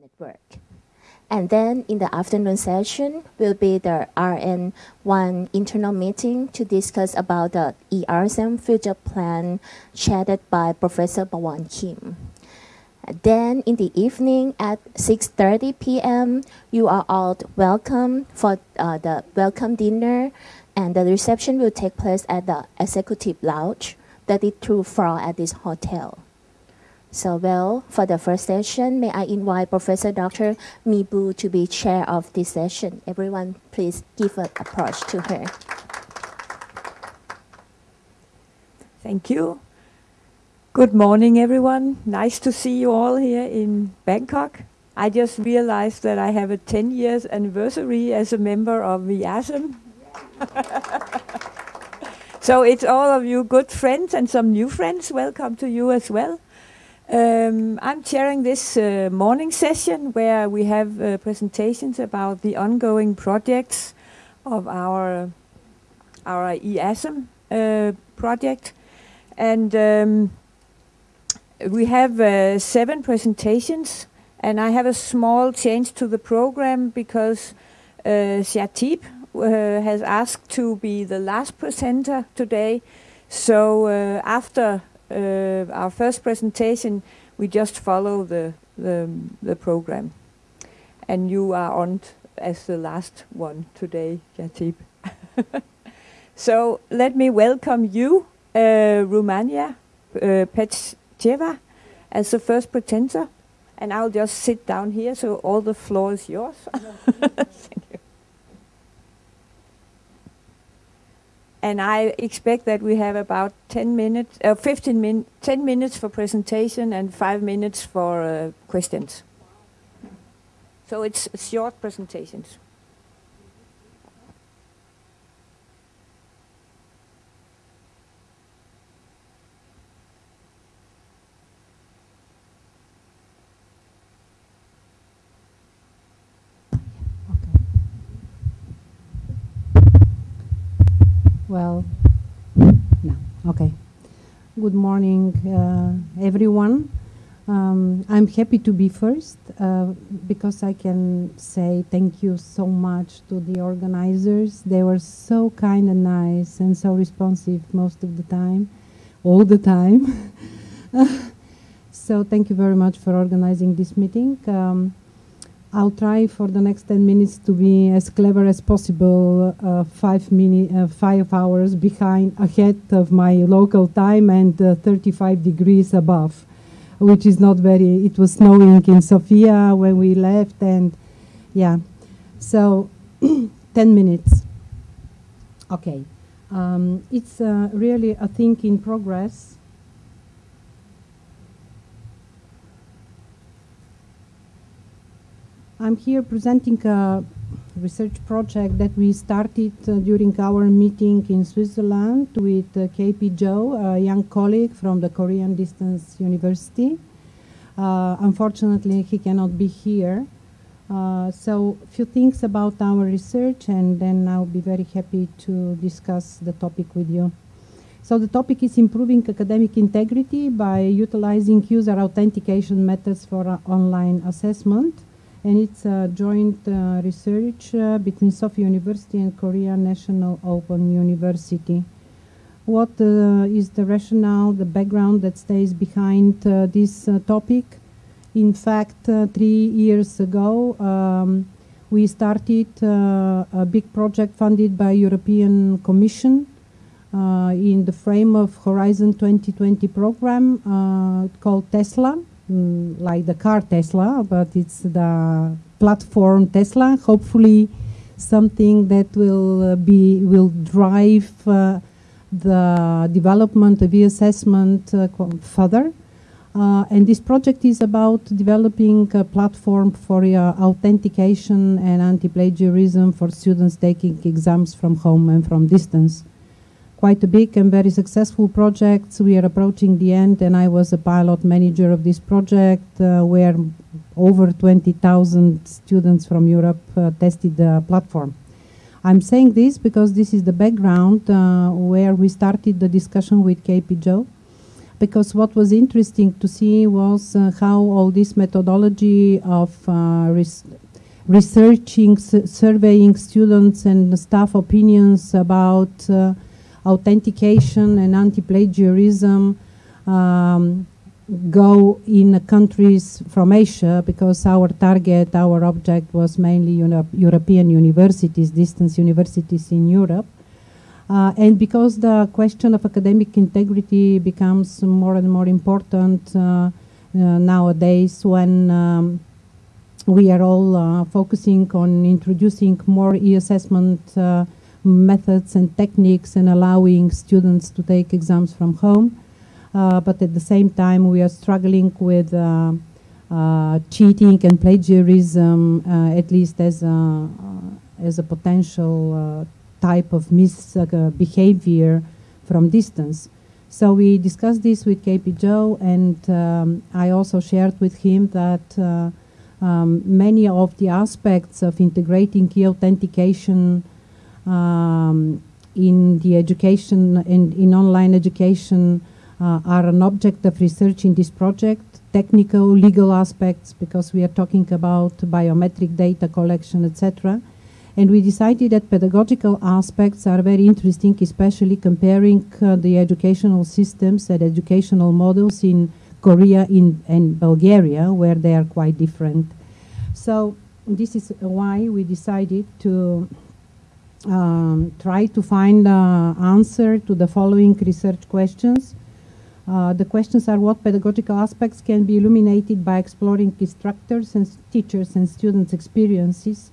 network. And then in the afternoon session will be the RN1 internal meeting to discuss about the ASEM future plan chaired by Professor Bawan Kim. Then in the evening at 6.30 p.m., you are all welcome for uh, the welcome dinner and the reception will take place at the executive lounge, 32 floor at this hotel. So well, for the first session, may I invite Professor Dr. Mibu to be chair of this session. Everyone, please give an approach to her. Thank you. Good morning, everyone. Nice to see you all here in Bangkok. I just realized that I have a 10 years anniversary as a member of the ASEM. so it's all of you good friends and some new friends. Welcome to you as well. Um, I'm chairing this uh, morning session where we have uh, presentations about the ongoing projects of our our ASEM uh, project, and um, we have uh, seven presentations. And I have a small change to the program because uh, Shatib uh, has asked to be the last presenter today. So uh, after uh, our first presentation, we just follow the, the, the program. And you are on as the last one today, Jatib. so let me welcome you, uh, Romania, uh, Petcheva, as the first presenter. And I'll just sit down here, so all the floor is yours. Thank you. And I expect that we have about 10 minutes, uh, 15 min 10 minutes for presentation and five minutes for uh, questions. So it's short presentations. Well, no, okay. Good morning, uh, everyone. Um, I'm happy to be first uh, because I can say thank you so much to the organizers. They were so kind and nice and so responsive most of the time, all the time. so thank you very much for organizing this meeting. Um, I'll try for the next 10 minutes to be as clever as possible, uh, five, mini, uh, five hours behind, ahead of my local time and uh, 35 degrees above, which is not very, it was snowing in Sofia when we left and yeah. So 10 minutes. Okay. Um, it's uh, really a thing in progress I'm here presenting a research project that we started uh, during our meeting in Switzerland with uh, KP Joe, a young colleague from the Korean Distance University. Uh, unfortunately, he cannot be here. Uh, so a few things about our research and then I'll be very happy to discuss the topic with you. So the topic is improving academic integrity by utilizing user authentication methods for uh, online assessment and it's a joint uh, research uh, between Sofia University and Korea National Open University. What uh, is the rationale, the background that stays behind uh, this uh, topic? In fact, uh, three years ago, um, we started a big project funded by European Commission in the frame of Horizon 2020 program called TESLA, mm, like the car Tesla, but it's the platform Tesla. Hopefully, something that will uh, be will drive uh, the development of e-assessment uh, further. Uh, and this project is about developing a platform for uh, authentication and anti-plagiarism for students taking exams from home and from distance quite a big and very successful project. We are approaching the end and I was a pilot manager of this project uh, where over 20,000 students from Europe uh, tested the platform. I'm saying this because this is the background uh, where we started the discussion with KP Joe. because what was interesting to see was uh, how all this methodology of uh, res researching, surveying students and staff opinions about uh, authentication and anti-plagiarism um, go in countries from Asia because our target, our object was mainly European universities, distance universities in Europe. Uh, and because the question of academic integrity becomes more and more important uh, uh, nowadays when um, we are all uh, focusing on introducing more e-assessment uh, methods and techniques and allowing students to take exams from home. Uh, but at the same time, we are struggling with cheating and plagiarism, at least as a, as a potential type of misbehavior from distance. So we discussed this with KP Joe, and um, I also shared with him that uh, um, many of the aspects of integrating key authentication um, in the education and in online education uh, are an object of research in this project. Technical, legal aspects, because we are talking about biometric data collection, etc. And we decided that pedagogical aspects are very interesting, especially comparing uh, the educational systems and educational models in Korea in, and Bulgaria, where they are quite different. So this is why we decided to um, try to find an answer to the following research questions. Uh, the questions are what pedagogical aspects can be illuminated by exploring instructors and teachers and students' experiences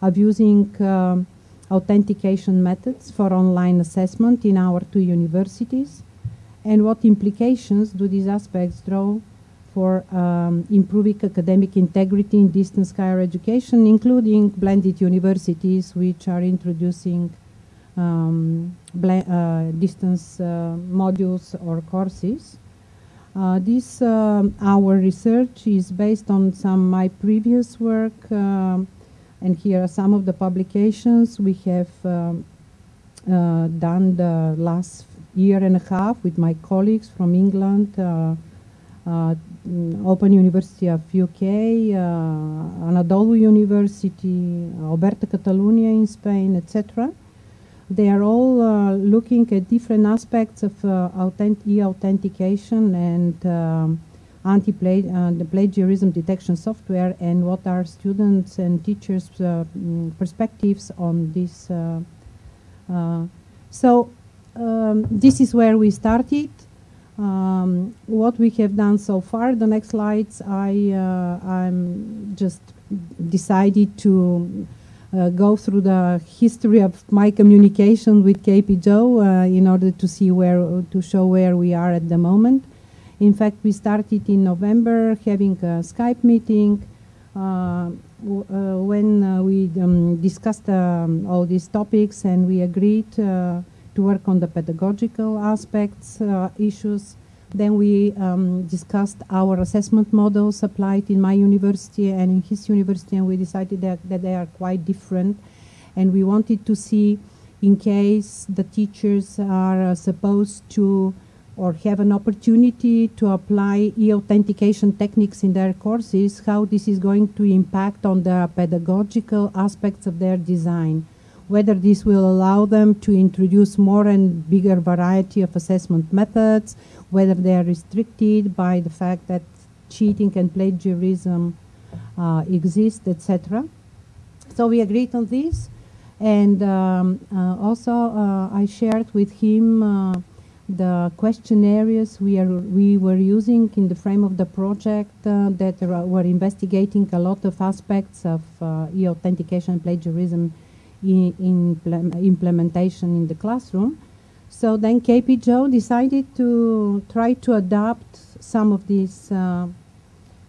of using um, authentication methods for online assessment in our two universities and what implications do these aspects draw for um, improving academic integrity in distance higher education, including blended universities which are introducing um, uh, distance uh, modules or courses. Uh, this, uh, our research is based on some my previous work um, and here are some of the publications we have um, uh, done the last year and a half with my colleagues from England, uh, Open University of UK, uh, Anadolu University, Oberta Catalunya in Spain, etc. They are all uh, looking at different aspects of uh, e-authentication and um, anti-plagiarism uh, detection software and what are students and teachers' uh, mm, perspectives on this. Uh, uh, so um, this is where we started. Um, what we have done so far, the next slides, I uh, I'm just decided to uh, go through the history of my communication with KP Joe in order to see where to show where we are at the moment. In fact, we started in November having a Skype meeting uh, uh, when uh, we um, discussed um, all these topics and we agreed to work on the pedagogical aspects, issues. Then we um, discussed our assessment models applied in my university and in his university, and we decided that, that, they are quite different. And we wanted to see, in case the teachers are uh, supposed to or have an opportunity to apply e-authentication techniques in their courses, how this is going to impact on the pedagogical aspects of their design, whether this will allow them to introduce more and bigger variety of assessment methods, whether they are restricted by the fact that cheating and plagiarism uh, exist, etc. So we agreed on this. And um, uh, also uh, I shared with him uh, the questionnaires we, are, we were using in the frame of the project uh, that were investigating a lot of aspects of uh, e-authentication plagiarism in, implementation in the classroom. So then KP Joe decided to try to adapt some of these uh,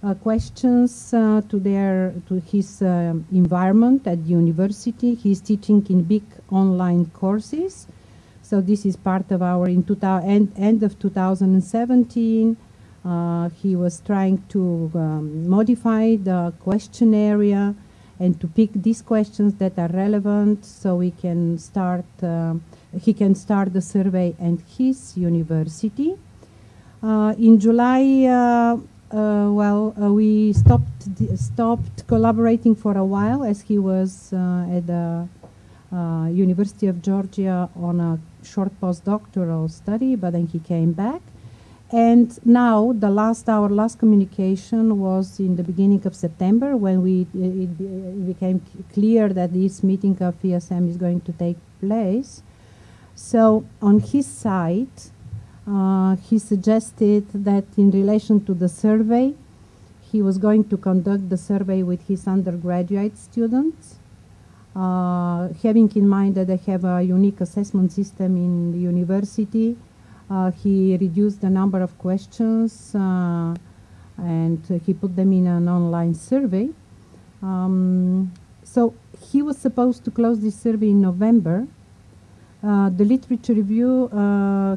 uh questions uh, to their to his uh, environment at the university. He's teaching in big online courses so this is part of our in end, end of 2017. Uh, he was trying to um, modify the question area and to pick these questions that are relevant so we can start uh, he can start the survey and his university Uh, in July, uh, uh, well, uh, we stopped stopped collaborating for a while as he was uh, at the University of Georgia on a short postdoctoral study, but then he came back. And now, the last our last communication was in the beginning of September when we it, it became clear that this meeting of ASEM is going to take place. So, on his side, uh, he suggested that in relation to the survey, he was going to conduct the survey with his undergraduate students, uh, having in mind that they have a unique assessment system in the university. Uh, he reduced the number of questions uh, and he put them in an online survey. Um, so he was supposed to close this survey in November. Uh, the literature review, uh,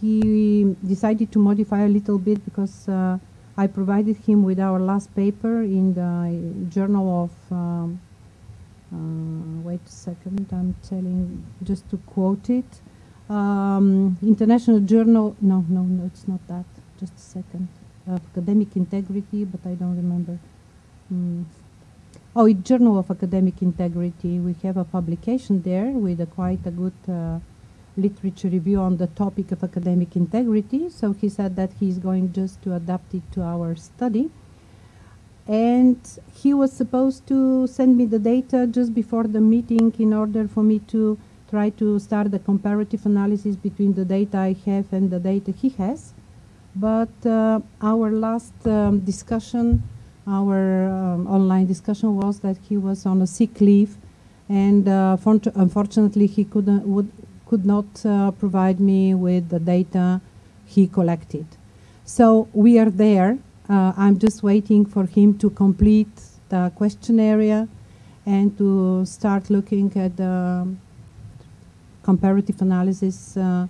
he decided to modify a little bit because uh, I provided him with our last paper in the Journal of. Um, uh, wait a second, I'm telling just to quote it. Um, International Journal. No, no, no, it's not that. Just a second. Of academic integrity, but I don't remember. Mm. Oh, it's Journal of Academic Integrity. We have a publication there with a quite a good uh, literature review on the topic of academic integrity. So he said that he's going just to adapt it to our study. And he was supposed to send me the data just before the meeting in order for me to try to start the comparative analysis between the data I have and the data he has. But uh, our last um, discussion, our um, online discussion was that he was on a sick leave, and uh, unfortunately he couldn't would, could not uh, provide me with the data he collected. So we are there. Uh, I'm just waiting for him to complete the questionnaire and to start looking at the comparative analysis, uh,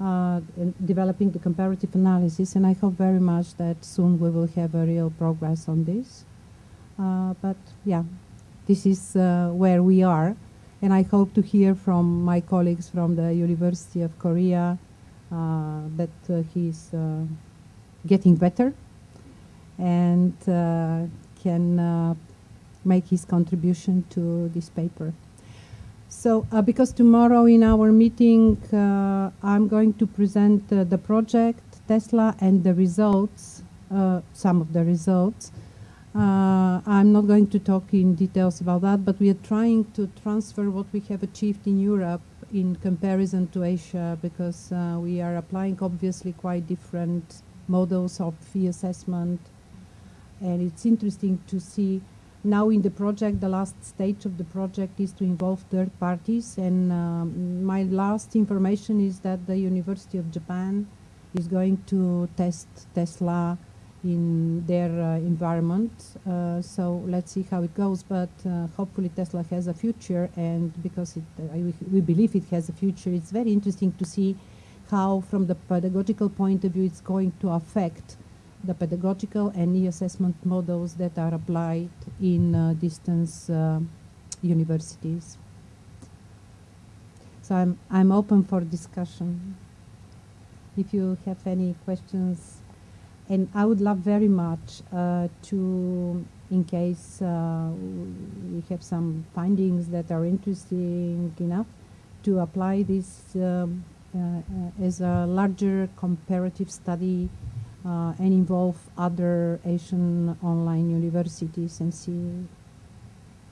uh, developing the comparative analysis. And I hope very much that soon we will have a real progress on this. Uh, but yeah, this is where we are. And I hope to hear from my colleagues from the University of Korea that he's uh, getting better and uh, can uh, make his contribution to this paper. So, uh, because tomorrow in our meeting, uh, I'm going to present uh, the project, Tesla, and the results, uh, some of the results. Uh, I'm not going to talk in details about that, but we are trying to transfer what we have achieved in Europe in comparison to Asia because uh, we are applying obviously quite different models of fee assessment. And it's interesting to see now in the project, the last stage of the project is to involve third parties. And um, my last information is that the University of Japan is going to test Tesla in their uh, environment. Uh, so let's see how it goes. But uh, hopefully Tesla has a future, and because it, uh, we believe it has a future, it's very interesting to see how, from the pedagogical point of view, it's going to affect the pedagogical and e-assessment models that are applied in uh, distance uh, universities. So I'm, I'm open for discussion. If you have any questions, and I would love very much uh, to, in case uh, we have some findings that are interesting enough, to apply this um, uh, uh, as a larger comparative study uh, and involve other Asian online universities and see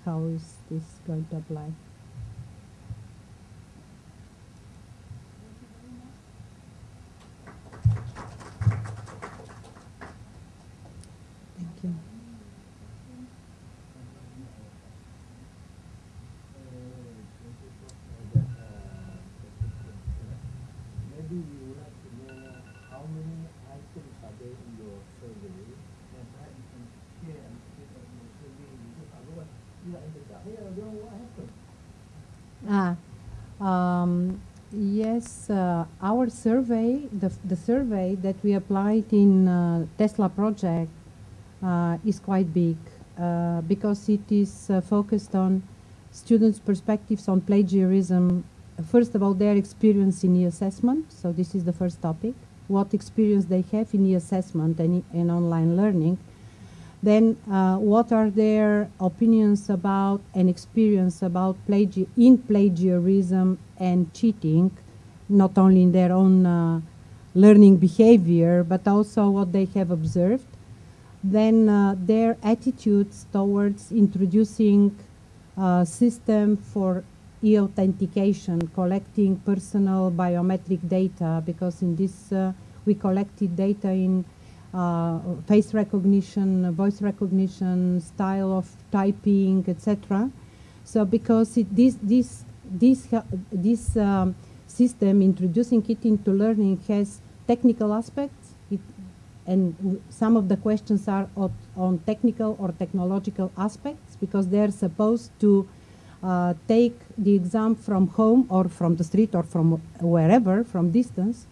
how is this going to apply. Thank you. Maybe we would like to know how many items are there in your survey, and perhaps you can share a little bit of your survey, because otherwise we are in the dark. Hey, I don't know what happened. Ah, um, yes, uh, our survey, the, the survey that we applied in uh, Tesla project uh, is quite big uh, because it is uh, focused on students' perspectives on plagiarism. First of all, their experience in e-assessment, so this is the first topic. what experience they have in e-assessment and, in online learning. Then, uh, what are their opinions about and experience about plagi in plagiarism and cheating, not only in their own uh, learning behavior, but also what they have observed. Then uh, their attitudes towards introducing a system for e-authentication, collecting personal biometric data, because in this uh, we collected data in uh, face recognition, voice recognition, style of typing, etc. So because it, this this this this um, system introducing it into learning has technical aspects, it, and some of the questions are on technical or technological aspects because they're supposed to uh, take the exam from home or from the street or from wherever, from distance.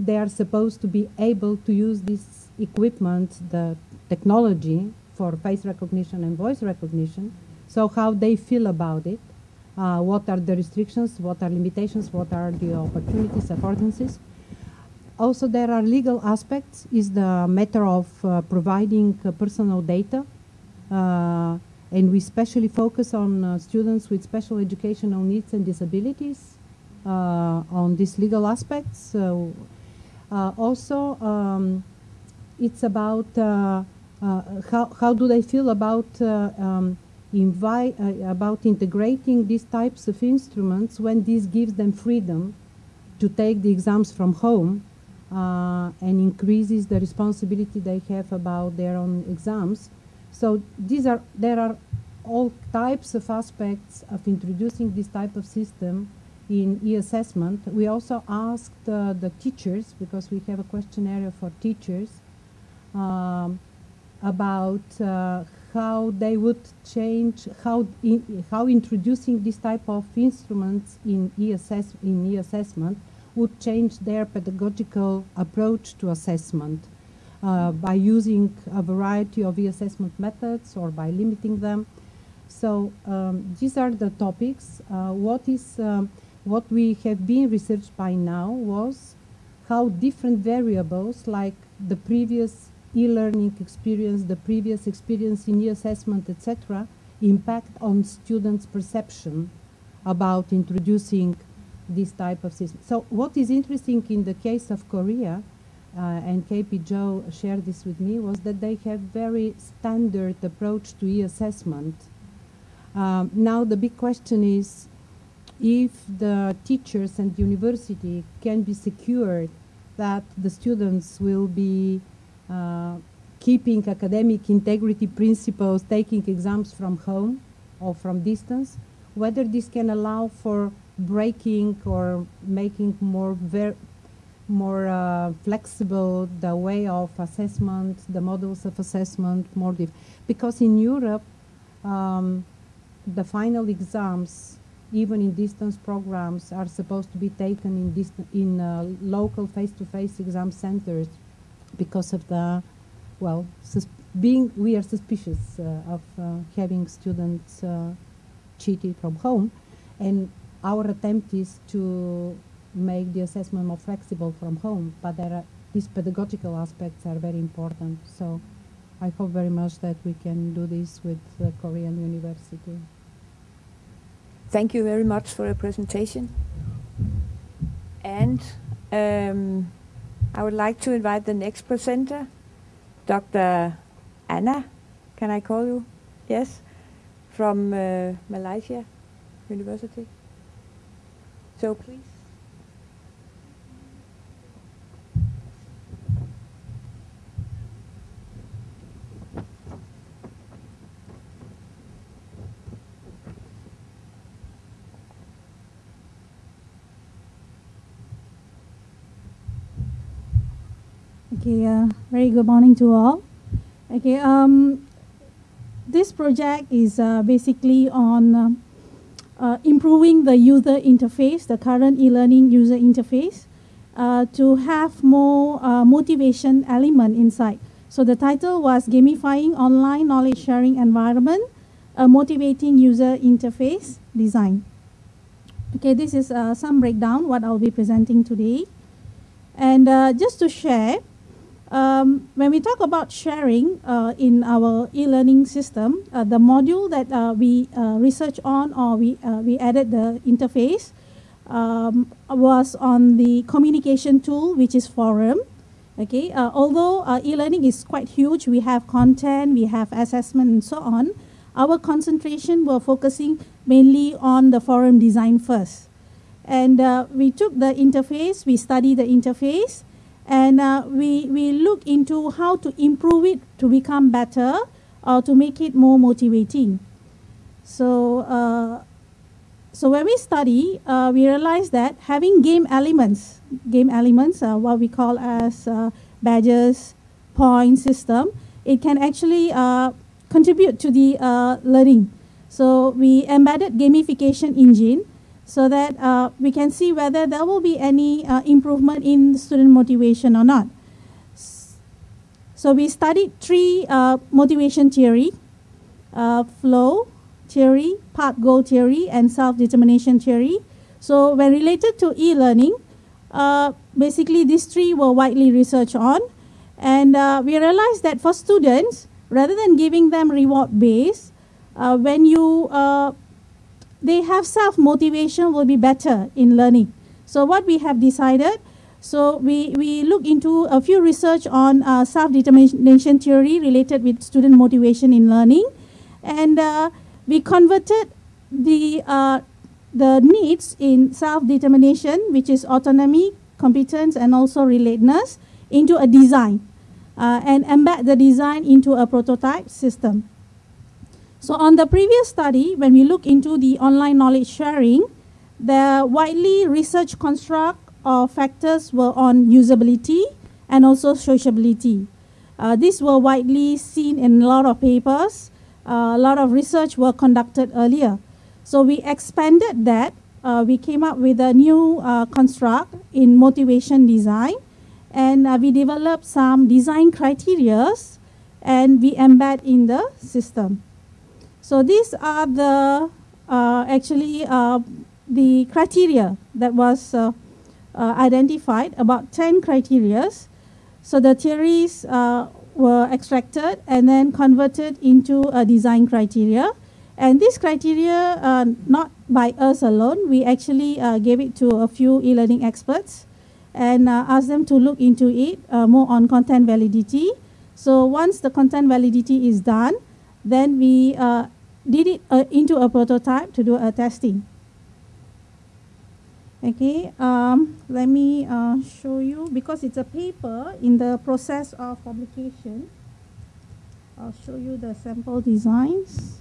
They are supposed to be able to use this equipment, the technology for face recognition and voice recognition. So how they feel about it, uh, what are the restrictions, what are limitations, what are the opportunities, affordances. Also, there are legal aspects, is the matter of uh, providing uh, personal data. Uh, and we specially focus on uh, students with special educational needs and disabilities uh, on these legal aspects. So, also, um, it's about how, how do they feel about um, invite, uh, about integrating these types of instruments when this gives them freedom to take the exams from home uh, and increases the responsibility they have about their own exams. So these are there are all types of aspects of introducing this type of system in e-assessment. We also asked uh, the teachers, because we have a questionnaire for teachers, um, about uh, how they would change, how, in, how introducing this type of instruments in e-assess in e-assessment would change their pedagogical approach to assessment uh, by using a variety of e-assessment methods or by limiting them. So um, these are the topics. Uh, what is um, what we have been researched by now was how different variables like the previous e-learning experience, the previous experience in e-assessment, etc., impact on students' perception about introducing this type of system. So what is interesting in the case of Korea, uh, and KP Joe shared this with me, was that they have very standard approach to e-assessment. Um, now the big question is if the teachers and university can be secured that the students will be keeping academic integrity principles, taking exams from home or from distance, whether this can allow for breaking or making more more uh, flexible the way of assessment, the models of assessment, more because in Europe, um, the final exams, even in distance programs, are supposed to be taken in, in uh, local face-to-face -face exam centers because of the, well, being we are suspicious uh, of uh, having students uh, cheated from home, and our attempt is to make the assessment more flexible from home, but there are, these pedagogical aspects are very important. So I hope very much that we can do this with the Korean University. Thank you very much for your presentation. And um, I would like to invite the next presenter, Dr. Anna, can I call you? Yes, from uh, Malaysia University. So please. Okay, uh, very good morning to all. Okay, um, this project is uh, basically on uh, uh, improving the user interface, the current e-learning user interface, uh, to have more uh, motivation element inside. So the title was Gamifying Online Knowledge Sharing Environment, a Motivating User Interface Design. Okay, this is some breakdown what I'll be presenting today. And just to share, um, when we talk about sharing uh, in our e-learning system, uh, the module that uh, we uh, research on or we, uh, we added the interface um, was on the communication tool, which is Forum. Okay, uh, although e-learning is quite huge, we have content, we have assessment and so on, our concentration were focusing mainly on the forum design first. And we took the interface, we studied the interface, and uh, we, we look into how to improve it to become better or to make it more motivating. So, uh, so when we study, uh, we realize that having game elements, game elements, uh, what we call as uh, badges, point system, it can actually uh, contribute to the learning. So we embedded gamification engine so that uh, we can see whether there will be any uh, improvement in student motivation or not. So we studied three uh, motivation theory, uh, flow theory, path goal theory, and self-determination theory. So when related to e-learning, uh, basically these three were widely researched on. And uh, we realized that for students, rather than giving them reward base, when you they have self-motivation will be better in learning. So what we have decided, so we, we look into a few research on uh, self-determination theory related with student motivation in learning. And uh, we converted the, uh, the needs in self-determination, which is autonomy, competence, and also relatedness, into a design. Uh, and embed the design into a prototype system. So on the previous study, when we look into the online knowledge sharing, the widely researched construct or factors were on usability and also sociability. Uh, these were widely seen in a lot of papers. Uh, a lot of research were conducted earlier. So we expanded that. Uh, we came up with a new uh, construct in motivation design. And uh, we developed some design criterias and we embed in the system. So these are the uh, actually uh, the criteria that was uh, uh identified, about 10 criteria. So the theories uh, were extracted and then converted into a design criteria. And this criteria, uh, not by us alone, we actually gave it to a few e-learning experts and asked them to look into it more on content validity. So once the content validity is done, then we uh, did it uh, into a prototype to do a testing. Okay, um, let me uh, show you because it's a paper in the process of publication. I'll show you the sample designs.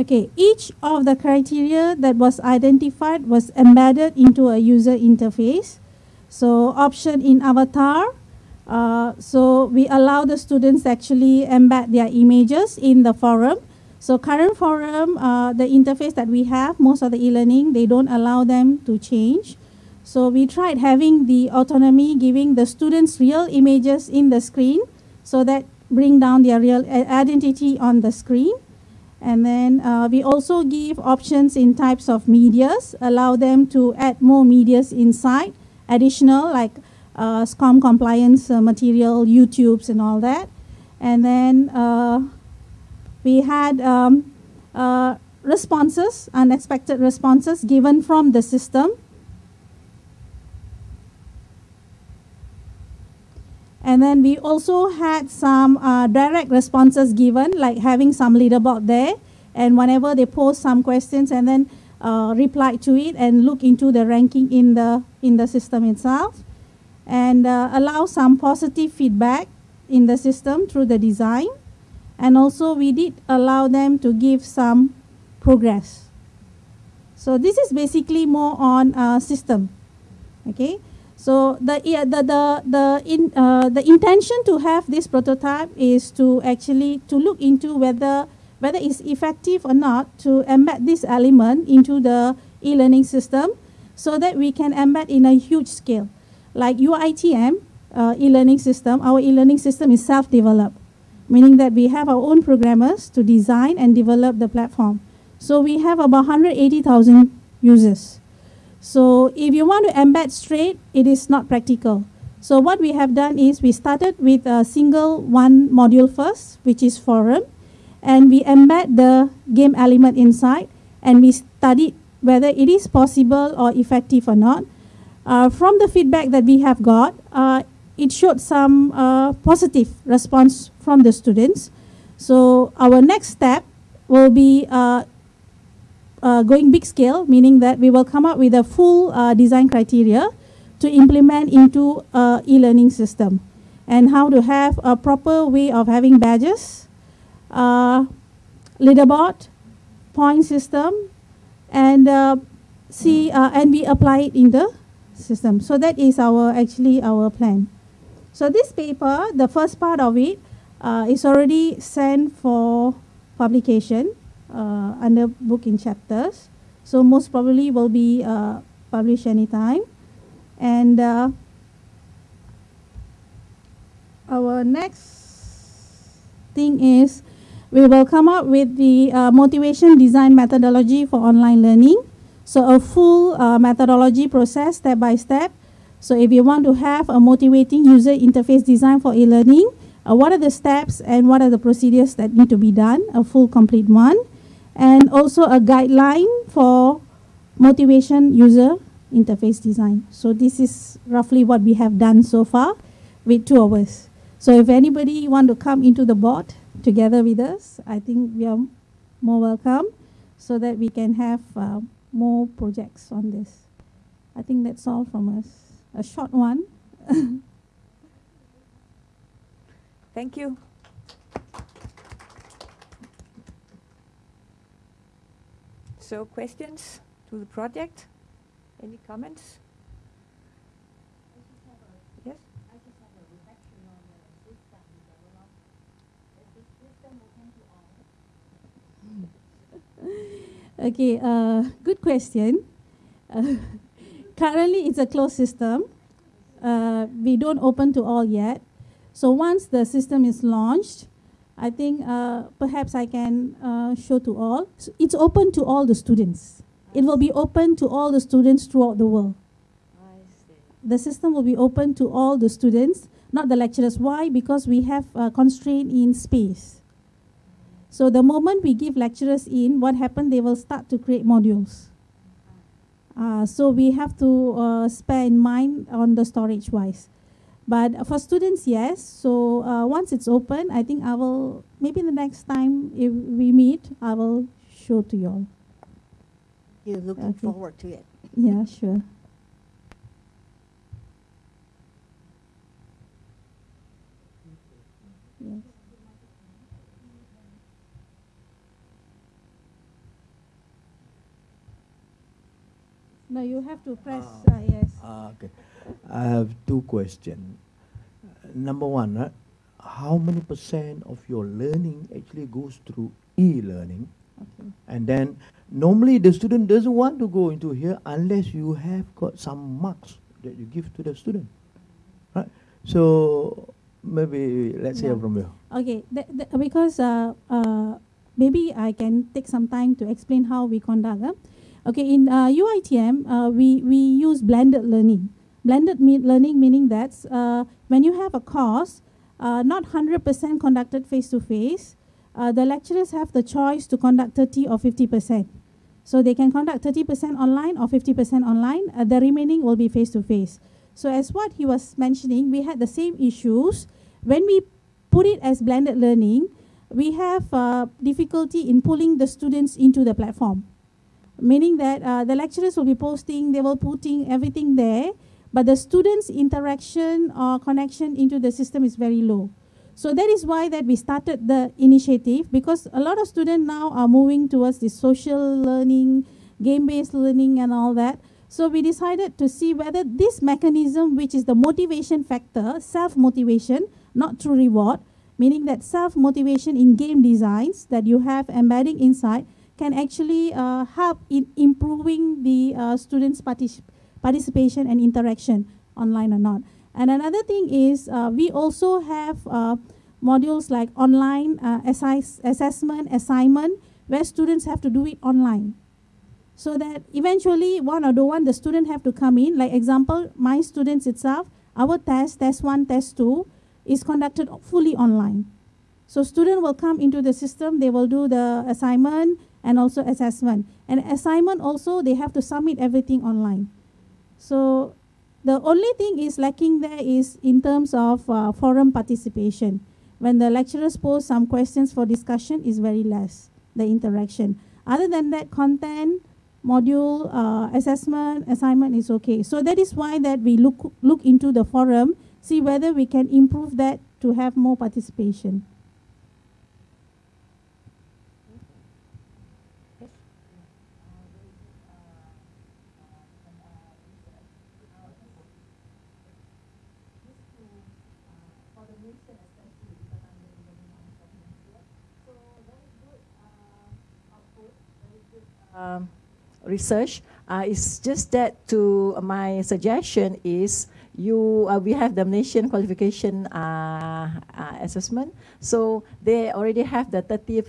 Okay, each of the criteria that was identified was embedded into a user interface. So option in avatar, uh, so we allow the students actually embed their images in the forum. So current forum, uh, the interface that we have, most of the e-learning, they don't allow them to change. So we tried having the autonomy, giving the students real images in the screen so that bring down their real identity on the screen. And then uh, we also give options in types of medias, allow them to add more medias inside, additional like uh, SCORM compliance uh, material, YouTubes and all that. And then uh, we had um, uh, responses, unexpected responses given from the system And then we also had some uh, direct responses given, like having some leaderboard there. And whenever they post some questions and then uh, reply to it and look into the ranking in the, in the system itself. And uh, allow some positive feedback in the system through the design. And also we did allow them to give some progress. So this is basically more on uh, system. Okay. So the the the the in uh, the intention to have this prototype is to actually to look into whether whether it's effective or not to embed this element into the e-learning system, so that we can embed in a huge scale, like UITM uh, e-learning system. Our e-learning system is self-developed, meaning that we have our own programmers to design and develop the platform. So we have about 180,000 users. So if you want to embed straight, it is not practical. So what we have done is we started with a single one module first, which is forum, and we embed the game element inside, and we studied whether it is possible or effective or not. Uh, from the feedback that we have got, uh, it showed some uh, positive response from the students. So our next step will be uh, uh, going big scale, meaning that we will come up with a full uh, design criteria to implement into e-learning system and how to have a proper way of having badges, uh, leaderboard, point system, and uh, see uh, and we apply it in the system. So that is our actually our plan. So this paper, the first part of it, uh, is already sent for publication uh, under book in chapters. So most probably will be uh, published anytime. And uh, our next thing is we will come up with the uh, motivation design methodology for online learning. So a full uh, methodology process step by step. So if you want to have a motivating user interface design for e-learning, uh, what are the steps and what are the procedures that need to be done, a full complete one and also a guideline for motivation user interface design. So this is roughly what we have done so far with two us. So if anybody want to come into the board together with us, I think we are more welcome so that we can have uh, more projects on this. I think that's all from us. A short one. Thank you. So questions to the project? Any comments? Yes? Okay, uh, good question. Uh, currently, it's a closed system. Uh, we don't open to all yet. So once the system is launched, I think uh, perhaps I can uh, show to all. It's open to all the students. It will be open to all the students throughout the world. The system will be open to all the students, not the lecturers. Why? Because we have a constraint in space. So the moment we give lecturers in, what happens? They will start to create modules. Uh, so we have to uh, spare in mind on the storage wise. But for students, yes. So uh, once it's open, I think I will, maybe the next time if we meet, I will show to you all. You're looking Okay. forward to it. Yeah, sure. Yes. No, you have to press, Ah. uh, yes. Ah, okay. I have two questions. Number one, right, how many percent of your learning actually goes through e-learning? Okay. And then normally the student doesn't want to go into here unless you have got some marks that you give to the student. Right? So maybe let's hear from you. Okay, th- th- because uh, uh, maybe I can take some time to explain how we conduct. Uh. Okay, in uh, UITM, uh, we, we use blended learning. Blended learning meaning that uh, when you have a course, uh, not 100% conducted face-to-face, uh, the lecturers have the choice to conduct 30 or 50%. So they can conduct 30% online or 50% online. Uh, the remaining will be face-to-face. So as what he was mentioning, we had the same issues. When we put it as blended learning, we have uh, difficulty in pulling the students into the platform. Meaning that uh, the lecturers will be posting, they will putting everything there, but the students' interaction or connection into the system is very low. So that is why that we started the initiative because a lot of students now are moving towards the social learning, game-based learning and all that. So we decided to see whether this mechanism, which is the motivation factor, self-motivation, not through reward, meaning that self-motivation in game designs that you have embedding inside can actually uh, help in improving the uh, students' particip participation and interaction online or not. And another thing is uh, we also have uh, modules like online uh, assi assessment, assignment, where students have to do it online. So that eventually one or the one the student have to come in. Like example, my students itself, our test, test one, test two, is conducted fully online. So student will come into the system, they will do the assignment and also assessment. And assignment also, they have to submit everything online. So the only thing is lacking there is in terms of uh, forum participation. When the lecturers pose some questions for discussion is very less, the interaction. Other than that, content, module, uh, assessment, assignment is okay. So that is why that we look, look into the forum, see whether we can improve that to have more participation. um, research. Uh, it's just that to uh, my suggestion is you uh, we have the nation qualification uh, uh, assessment. So they already have the 30,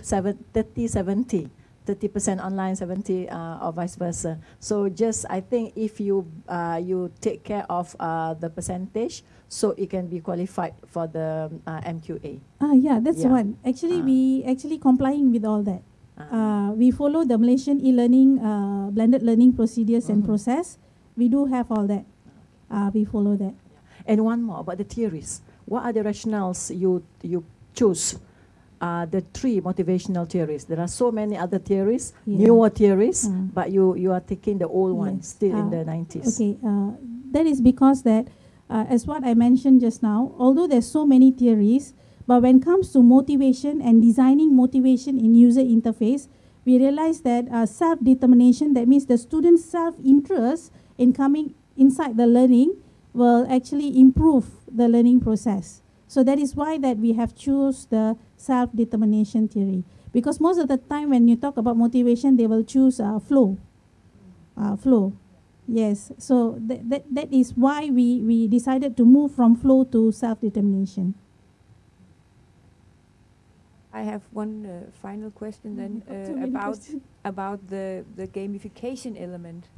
30 70. 30% online, 70 uh, or vice versa. So just I think if you uh, you take care of uh, the percentage, so it can be qualified for the uh, MQA. Ah, yeah, that's Yeah. one. Actually, Ah. we actually complying with all that. Uh, we follow the Malaysian e-learning uh, blended learning procedures and Mhm. process. We do have all that. Uh, we follow that. And one more about the theories. What are the rationales you you choose? Uh, the three motivational theories. There are so many other theories, Yeah. newer theories, Mm. but you you are taking the old ones Yes. still in Uh, the nineties. Okay, uh, that is because that, uh, as what I mentioned just now, although there's so many theories, but when it comes to motivation and designing motivation in user interface, we realize that uh, self-determination, that means the student's self-interest in coming inside the learning will actually improve the learning process. So that is why that we have choose the self-determination theory. Because most of the time when you talk about motivation, they will choose uh, flow. Uh, flow. Yes, so that, that, that is why we, we decided to move from flow to self-determination. I have one uh, final question then uh, about about the the gamification element.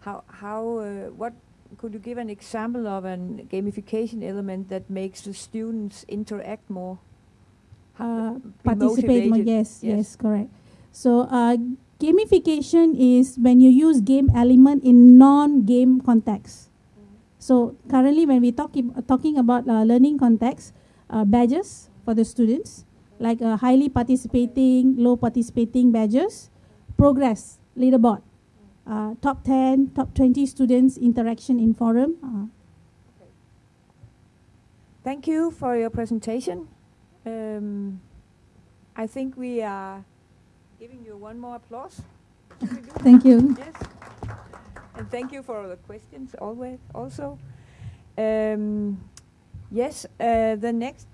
How how uh, what could you give an example of an gamification element that makes the students interact more? Uh, participate more, yes, Yes. yes, correct. So uh, gamification is when you use game element in non-game context. So currently when we talk talking about uh, learning context, uh, badges for the students, like uh, highly participating, low participating badges, progress, leaderboard, uh, top 10, top 20 students interaction in forum. Uh, Thank you for your presentation. Um, I think we are giving you one more applause. Should we do that? thank you. Yes. And thank you for all the questions always also. Um, yes, uh, the next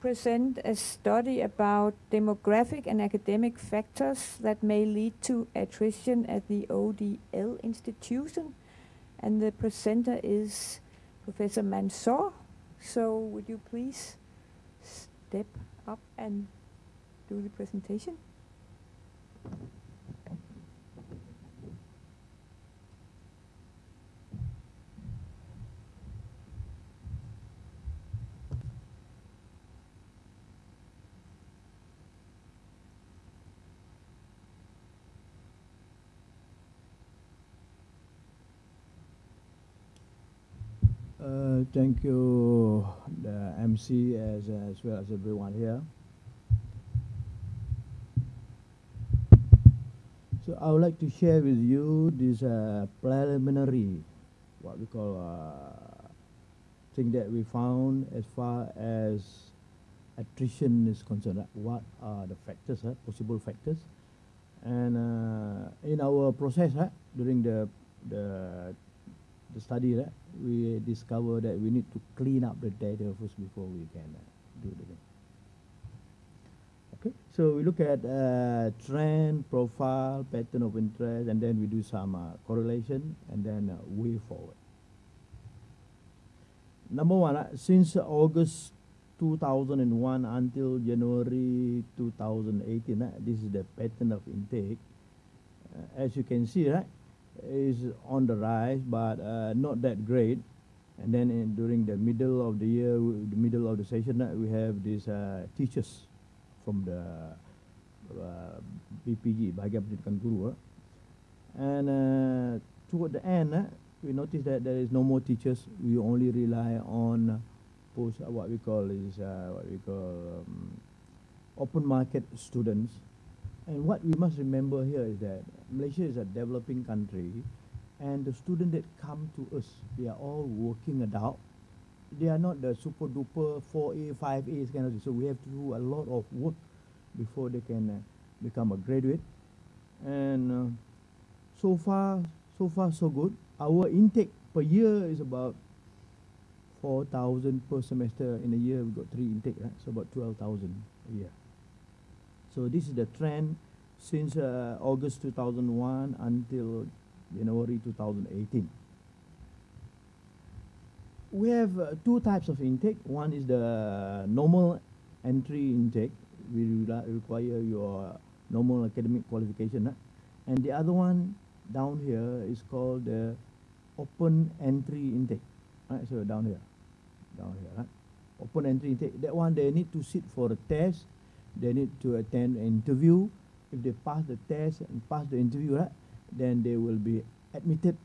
present a study about demographic and academic factors that may lead to attrition at the ODL institution. And the presenter is Professor Mansour. So would you please step up and do the presentation? Uh, thank you, the MC as, as well as everyone here. So I would like to share with you this uh, preliminary, what we call uh, thing that we found as far as attrition is concerned. What are the factors, right? possible factors? And uh, in our process right, during the the the study, right, we discover that we need to clean up the data first before we can uh, do the thing. Okay, so we look at uh, trend, profile, pattern of interest, and then we do some uh, correlation, and then uh, way forward. Number one, uh, since August 2001 until January 2018, uh, this is the pattern of intake. As you can see, right, is on the rise, but uh, not that great. And then in, during the middle of the year, the middle of the session, uh, we have these uh, teachers from the uh, BPG, Bahagian Pendidikan Guru. uh. And uh, toward the end, we notice that there is no more teachers. We only rely on post, what we call is what we call um, open market students. And what we must remember here is that Malaysia is a developing country, and the students that come to us, they are all working adult. They are not the super duper 4A, 5A kind of thing. So we have to do a lot of work before they can uh, become a graduate. And uh, so far, so far so good. Our intake per year is about 4,000 per semester. In a year, we've got three intake, right? So about 12,000 a year. So this is the trend since uh, August 2001 until January 2018. We have uh, two types of intake. One is the normal entry intake. We re- require your normal academic qualification. huh? And the other one down here is called the open entry intake. Right, so down here, down here? Open entry intake. That one they need to sit for a test. They need to attend an interview. If they pass the test and pass the interview, right, then they will be admitted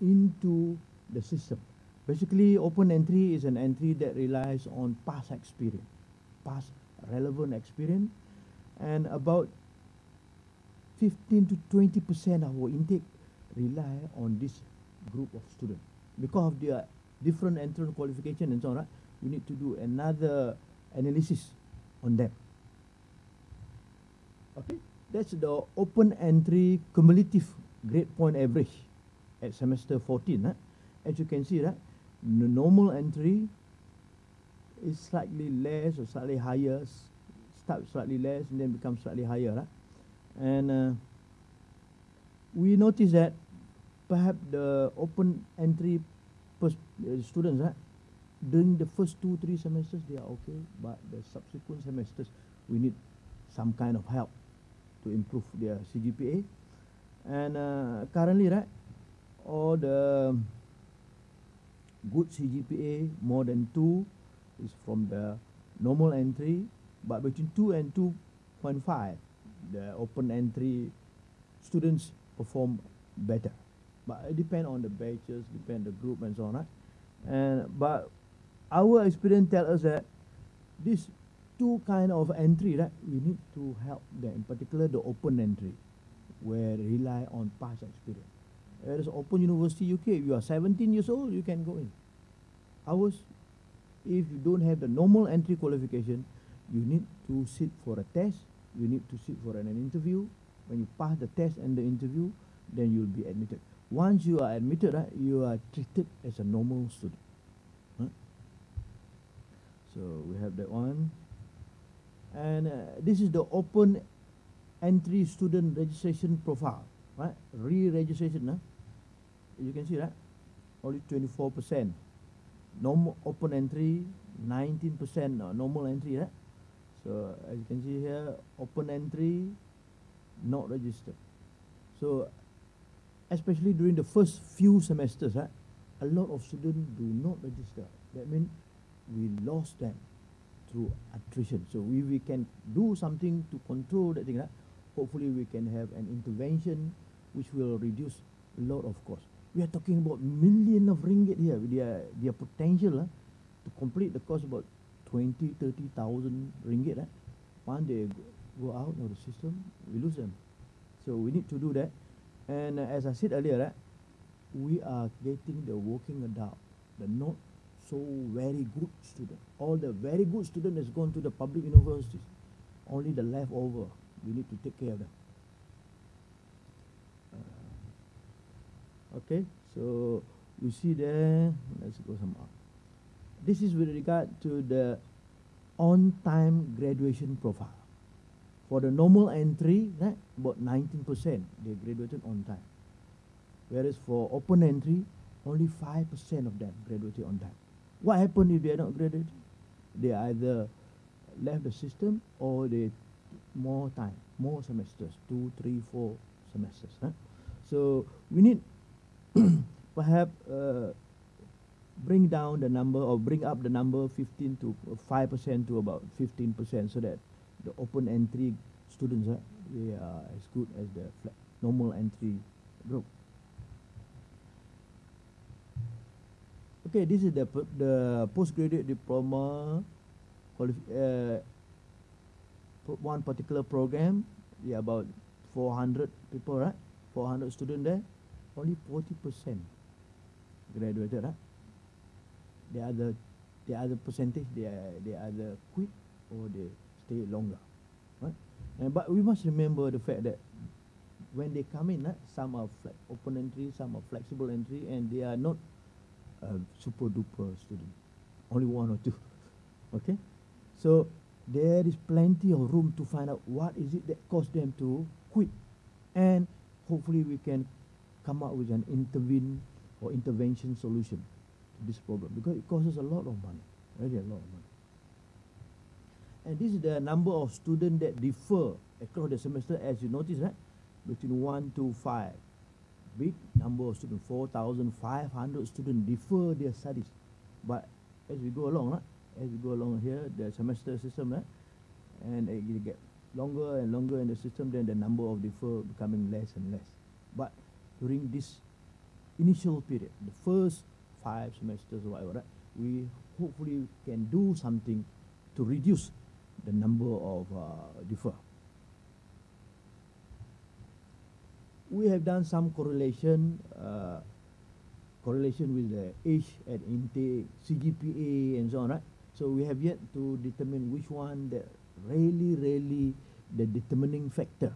into the system. Basically, open entry is an entry that relies on past experience, past relevant experience, and about 15 to 20 percent of our intake rely on this group of students because of their different entrance qualification and so on. Right? We need to do another analysis on them. Okay, that's the open entry cumulative grade point average at semester 14. Huh? As you can see, right, the normal entry is slightly less or slightly higher, s- start slightly less and then become slightly higher. Right? And uh, we notice that perhaps the open entry uh, students, right, during the first two, three semesters, they are okay, but the subsequent semesters, we need some kind of help to improve their CGPA. And uh, currently, right, all the good CGPA more than two is from the normal entry, but between two and two point five, the open entry students perform better. But it depend on the batches, depend the group and so on, right? And but our experience tell us that this two kind of entry, right? We need to help them, in particular the open entry, where rely on past experience. Whereas Open University UK, you are 17 years old, you can go in. Ours, if you don't have the normal entry qualification, you need to sit for a test, you need to sit for an, an interview. When you pass the test and the interview, then you'll be admitted. Once you are admitted, right, you are treated as a normal student. Huh? So we have that one. And uh, this is the open entry student registration profile, right? Re-registration, huh? you can see that, only 24%. Normal open entry, 19% uh, normal entry, right? So as you can see here, open entry, not registered. So especially during the first few semesters, right, a lot of students do not register. That means we lost them through attrition. So we, we can do something to control that thing. Hopefully we can have an intervention which will reduce a lot of cost. We are talking about million of ringgit here. Their, their potential uh, to complete the cost about 20, 30,000 ringgit. Uh. They go, go out of the system, we lose them. So we need to do that. And uh, as I said earlier, uh, we are getting the working adult, the not so very good student. All the very good student has gone to the public universities. Only the leftover, we need to take care of them. Uh, okay, so you see there, let's go some up. This is with regard to the on-time graduation profile. For the normal entry, right, about 19% they graduated on time. Whereas for open entry, only 5% of them graduated on time. What happened if they are not graduated? They either left the system or they more time, more semesters, two, three, four semesters. Huh? So we need perhaps uh, bring down the number or bring up the number 15 to 5% to about 15% so that the open entry students, uh, they are as good as the normal entry group. Okay, this is the the postgraduate diploma uh, one particular program. Yeah, about 400 people, right? 400 students there. Only 40% graduated, right? The other, the other percentage, they are, they either quit or they stay longer, right? And but we must remember the fact that when they come in, right, some are open entry, some are flexible entry, and they are not a super duper student, only one or two. Okay, so there is plenty of room to find out what is it that caused them to quit, and hopefully we can come up with an intervene or intervention solution to this problem because it us a lot of money, really a lot of money. And this is the number of students that differ across the semester, as you notice, right? Between one to five big number of students, 4,500 students defer their studies. But as we go along, right, as we go along here, the semester system, right, and it get longer and longer in the system, then the number of defer becoming less and less. But during this initial period, the first five semesters or whatever, right, we hopefully can do something to reduce the number of uh, defer. We have done some correlation, uh, correlation with the age at intake, CGPA, and so on, right? So we have yet to determine which one that really, really the determining factor,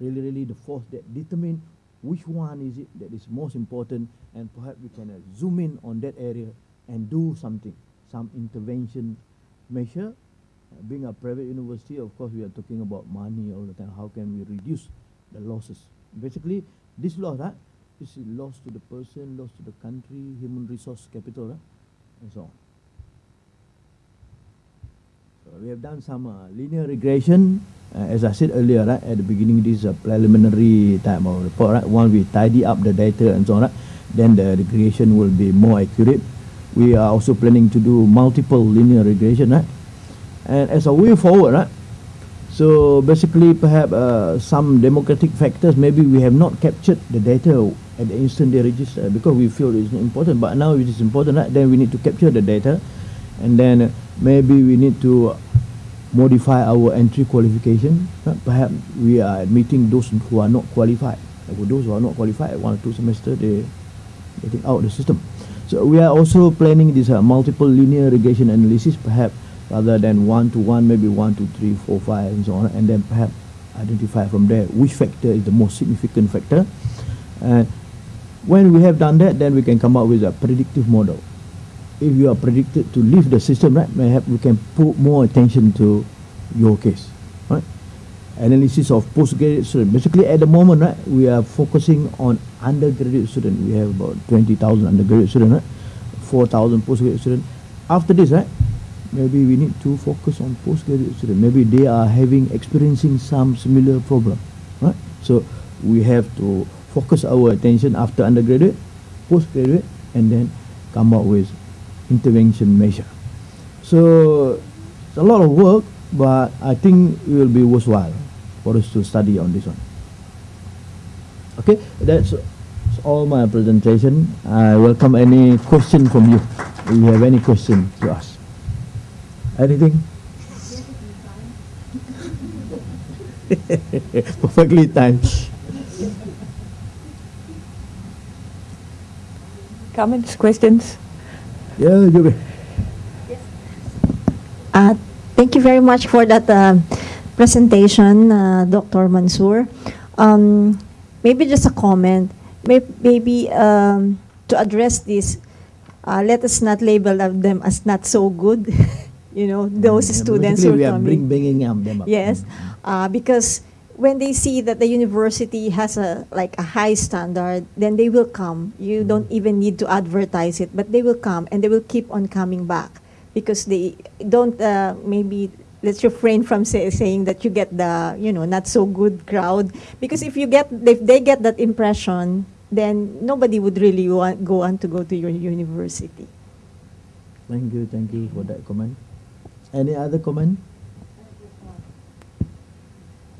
really, really the force that determine which one is it that is most important, and perhaps we can uh, zoom in on that area and do something, some intervention measure. Uh, being a private university, of course, we are talking about money all the time. How can we reduce the losses? Basically, this loss, right, is loss to the person, loss to the country, human resource capital, right, and so on. So we have done some uh, linear regression, uh, as I said earlier, right, at the beginning, this is a preliminary type of report, right. Once we tidy up the data and so on, right, then the regression will be more accurate. We are also planning to do multiple linear regression, right, and as a way forward, right, so basically, perhaps uh, some demographic factors, maybe we have not captured the data at the instant they register because we feel it's not important. But now it is important, right? then we need to capture the data, and then maybe we need to modify our entry qualification. Right? Perhaps we are admitting those who are not qualified. For those who are not qualified, one or two semester they getting out the system. So we are also planning this uh, multiple linear regression analysis, perhaps rather than one to one, maybe one, two, three, four, five, and so on, and then perhaps identify from there which factor is the most significant factor. And when we have done that, then we can come up with a predictive model. If you are predicted to leave the system, right, perhaps we can put more attention to your case, right? Analysis of postgraduate students. Basically, at the moment, right, we are focusing on undergraduate students. We have about 20,000 undergraduate students, right? 4,000 postgraduate students. After this, right, maybe we need to focus on postgraduate students. Maybe they are having experiencing some similar problem, right? So we have to focus our attention after undergraduate, postgraduate, and then come up with intervention measure. So it's a lot of work, but I think it will be worthwhile for us to study on this one. Okay, that's, that's all my presentation. I welcome any question from you. If you have any question to ask. Anything? Perfectly timed. Comments, questions? Yeah, Joby. Uh, Thank you very much for that uh, presentation, uh, Dr. Mansour. Um, Maybe just a comment, May- maybe um, to address this, uh, let us not label them as not so good, you know, those Yeah, students who we are are coming. bring, bringing them up. Yes, uh, because when they see that the university has a like a high standard, then they will come. You don't even need to advertise it, but they will come and they will keep on coming back because they don't uh, maybe let's refrain from say, saying that you get the you know not so good crowd because if you get if they get that impression then nobody would really want, go on to go to your university Thank you, thank you for that comment. Any other comment?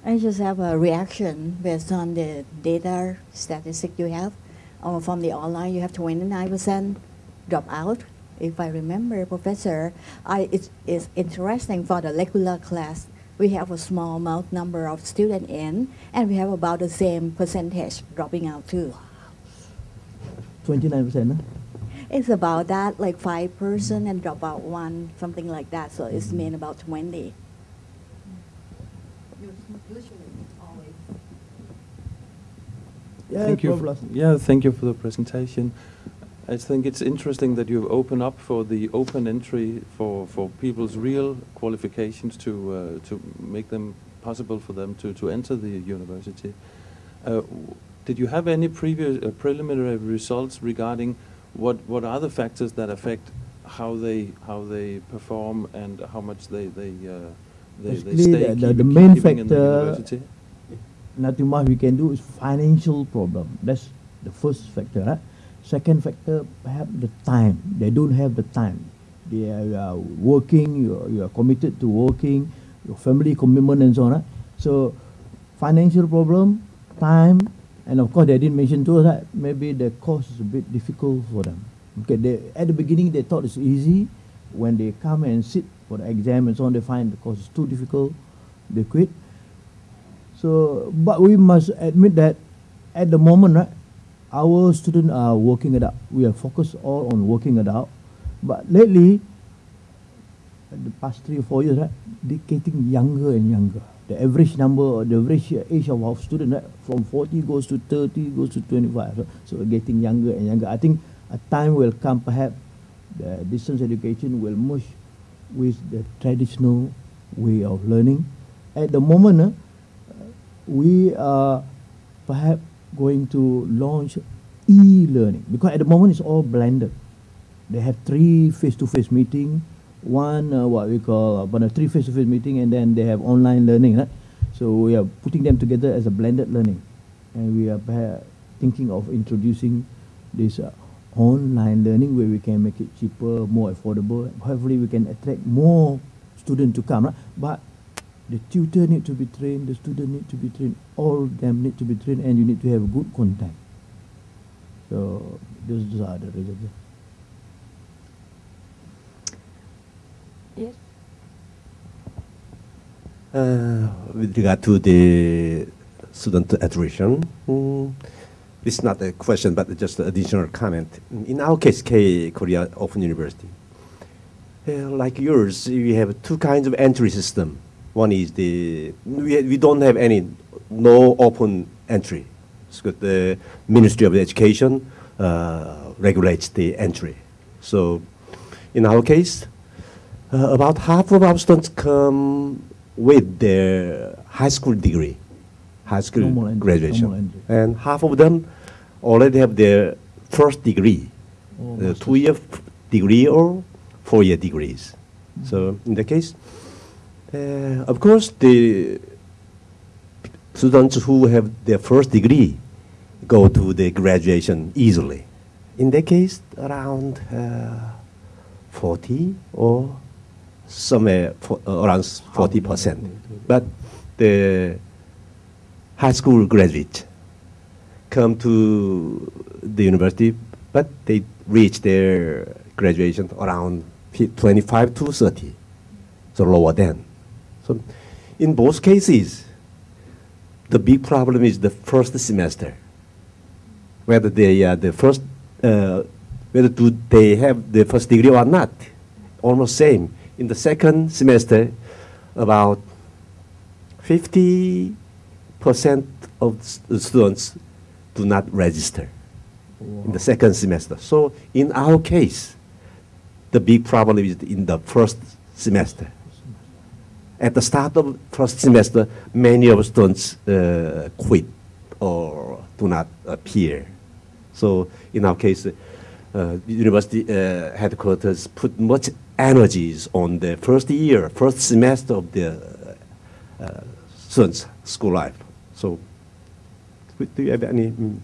I just have a reaction based on the data statistic you have. Uh, from the online, you have 29% drop out. If I remember, Professor, I, it's, it's interesting for the regular class. We have a small amount number of students in, and we have about the same percentage dropping out too. 29%, huh? It's about that, like five person and drop out one, something like that. So it's mean about 20. Yeah, Thank you. For, yeah, thank you for the presentation. I think it's interesting that you open up for the open entry for, for people's real qualifications to uh, to make them possible for them to, to enter the university. Uh, did you have any previous uh, preliminary results regarding what what are the factors that affect how they how they perform and how much they they uh, they, they stay the- the- the main in the university? Nothing much we can do is financial problem. That's the first factor. Right? Second factor, perhaps the time. They don't have the time. They are uh, working, you are, you are committed to working, your family commitment and so on. Right? So, financial problem, time, and of course they didn't mention to us that maybe the course is a bit difficult for them. Okay, they, at the beginning they thought it's easy. When they come and sit for the exam and so on, they find the course is too difficult. They quit. So, but we must admit that at the moment, right, our students are working it out. We are focused all on working it out. But lately, the past three or four years, right, they're getting younger and younger. The average number, or the average age of our student, right, from 40 goes to 30, goes to 25. So, so getting younger and younger. I think a time will come, perhaps, the distance education will merge with the traditional way of learning. At the moment, uh, we are perhaps going to launch e-learning because at the moment it's all blended. They have three face-to-face meeting, one uh, what we call uh, but a three face-to-face meeting, and then they have online learning. Right? So we are putting them together as a blended learning, and we are thinking of introducing this uh, online learning where we can make it cheaper, more affordable. Hopefully, we can attract more students to come. Right? But the tutor need to be trained, the student need to be trained, all them need to be trained, and you need to have good contact. So those, are the reasons. Uh, with regard to the student attrition, mm, is not a question, but just an additional comment. In our case, K Korea Open University, uh, like yours, we have two kinds of entry system. One is the we, we don't have any no open entry. So the Ministry of Education uh, regulates the entry. So, in our case, uh, about half of our students come with their high school degree, high school Normal graduation, normal and half of them already have their first degree, Oh, uh, two-year degree or four-year degrees. So in the case, uh, of course, the students who have their first degree go to the graduation easily. In that case, around uh, 40 or somewhere for, uh, around 40 percent. But the high school graduates come to the university, but they reach their graduation around 25 to 30, so lower than. So in both cases, the big problem is the first semester. Whether they are the first, uh, whether do they have the first degree or not, almost same. In the second semester, about 50% of the students do not register in the second semester. So in our case, the big problem is in the first semester. At the start of first semester, many of students uh, quit or do not appear. So in our case, uh, university uh, headquarters put much energies on the first year, first semester of the uh, students' school life. So, do you have any? mm,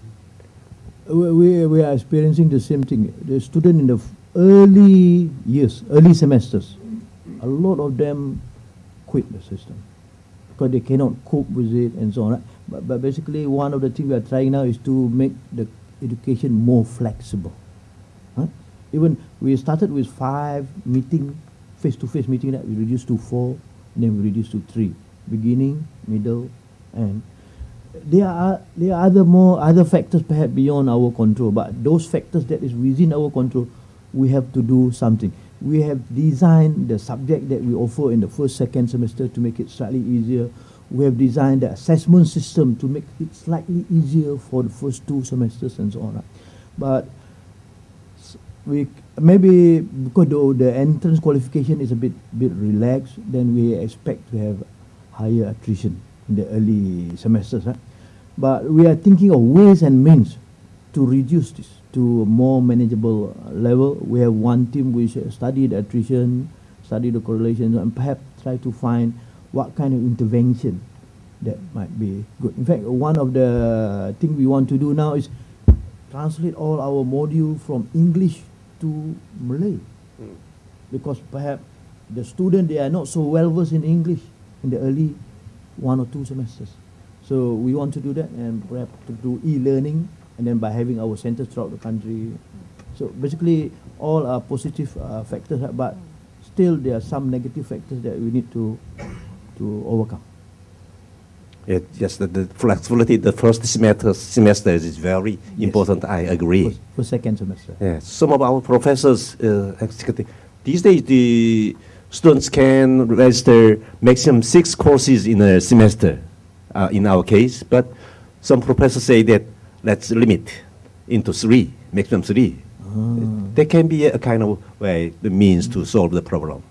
We, we, are experiencing the same thing. The student in the early years, early semesters, a lot of them quit the system because they cannot cope with it and so on. But, but basically, one of the things we are trying now is to make the education more flexible. Huh? Even we started with five meeting, face-to-face meeting that we reduced to four, then we reduced to three, beginning, middle, and there are there are other more other factors perhaps beyond our control, but those factors that is within our control, we have to do something. We have designed the subject that we offer in the first second semester to make it slightly easier. We have designed the assessment system to make it slightly easier for the first two semesters and so on. But we maybe because the, the entrance qualification is a bit bit relaxed, then we expect to have higher attrition in the early semesters. Right? But we are thinking of ways and means to reduce this to a more manageable level. We have one team which the attrition, study the correlations, and perhaps try to find what kind of intervention that might be good. In fact, one of the things we want to do now is translate all our module from English to Malay, because perhaps the student they are not so well versed in English in the early one or two semesters. So we want to do that and perhaps to do e-learning and then by having our centers throughout the country. So basically all are positive uh, factors, but still there are some negative factors that we need to to overcome. Yeah, yes, the, the flexibility the first semester semester is very Yes. important. I agree. For, for second semester. Yeah, some of our professors, uh, these days the students can register maximum six courses in a semester, uh, in our case, but some professors say that let's limit into three, maximum three. There can be a kind of way, the means to solve the problem.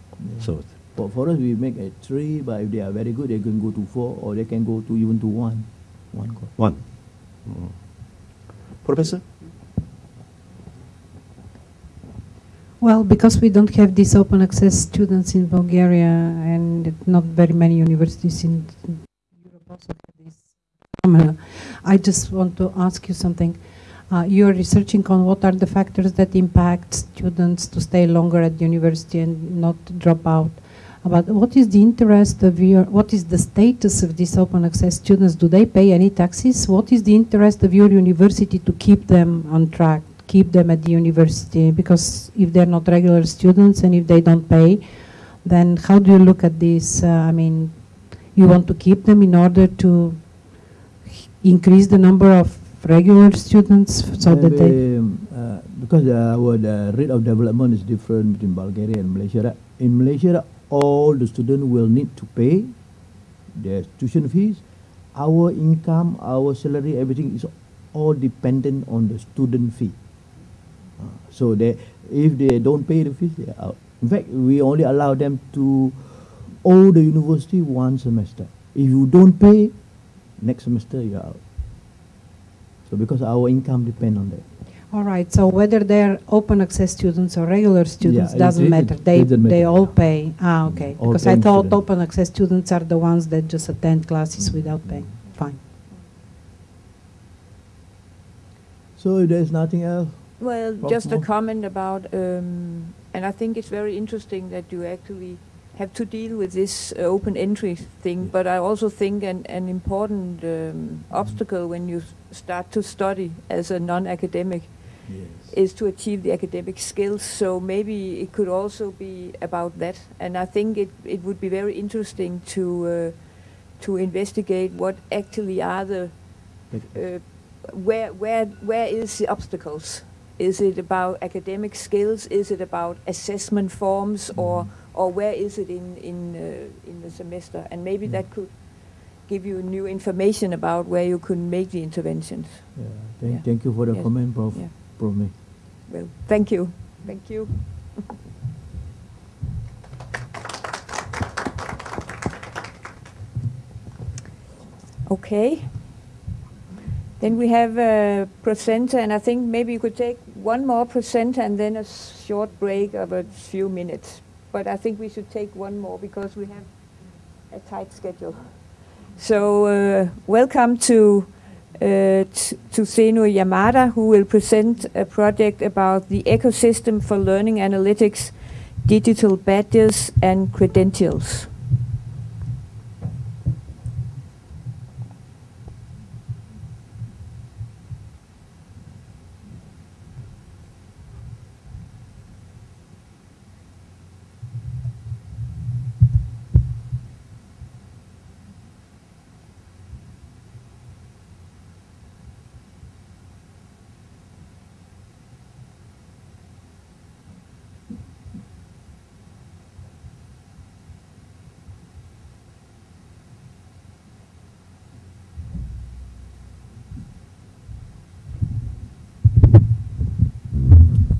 So, For, for us, we make it three, but if they are very good, they can go to four, or they can go to even to one, one course. one. Mm. Professor? Well, because we don't have these open access students in Bulgaria and not very many universities in Europe also have this phenomena, I just want to ask you something. Uh, you're researching on what are the factors that impact students to stay longer at the university and not drop out. But what is the interest of your, what is the status of these open access students? Do they pay any taxes? What is the interest of your university to keep them on track, keep them at the university? Because if they're not regular students and if they don't pay, then how do you look at this? Uh, I mean, you want to keep them in order to increase the number of regular students so that they um, uh, because uh, our the rate of development is different between Bulgaria and Malaysia. In Malaysia, all the students will need to pay their tuition fees. Our income, our salary, everything is all dependent on the student fee. Uh, so they, if they don't pay the fees, they are out. In fact, we only allow them to owe the university one semester. If you don't pay, next semester you are out. So because our income depend on that. All right. So whether they're open access students or regular students it- doesn't it- matter. it They doesn't they matter, all yeah. pay. Ah, okay. All because I 10 thought students. open access students are the ones that just attend classes without paying. Fine. So if there's nothing else, Well, Prof. just a Moore? comment about, um, and I think it's very interesting that you actually have to deal with this uh, open entry thing. But I also think an, an important um, obstacle when you s- start to study as a non-academic is to achieve the academic skills. So maybe it could also be about that. And I think it, it would be very interesting to uh, to investigate what actually are the uh, where where where is the obstacles Is it about academic skills? Is it about assessment forms, or or where is it in in uh, in the semester? And maybe that could give you new information about where you could make the interventions. Yeah. Thank, Yeah. thank you for the Yes. comment, Prof. Yeah. May. Well, thank you. Thank you. okay. Then we have a presenter, and I think maybe you could take one more presenter and then a short break of a few minutes. But I think we should take one more because we have a tight schedule. So uh, welcome to Øh, t- to Tsuneo Yamada, who will present a project about the ecosystem for learning analytics, digital badges, and credentials.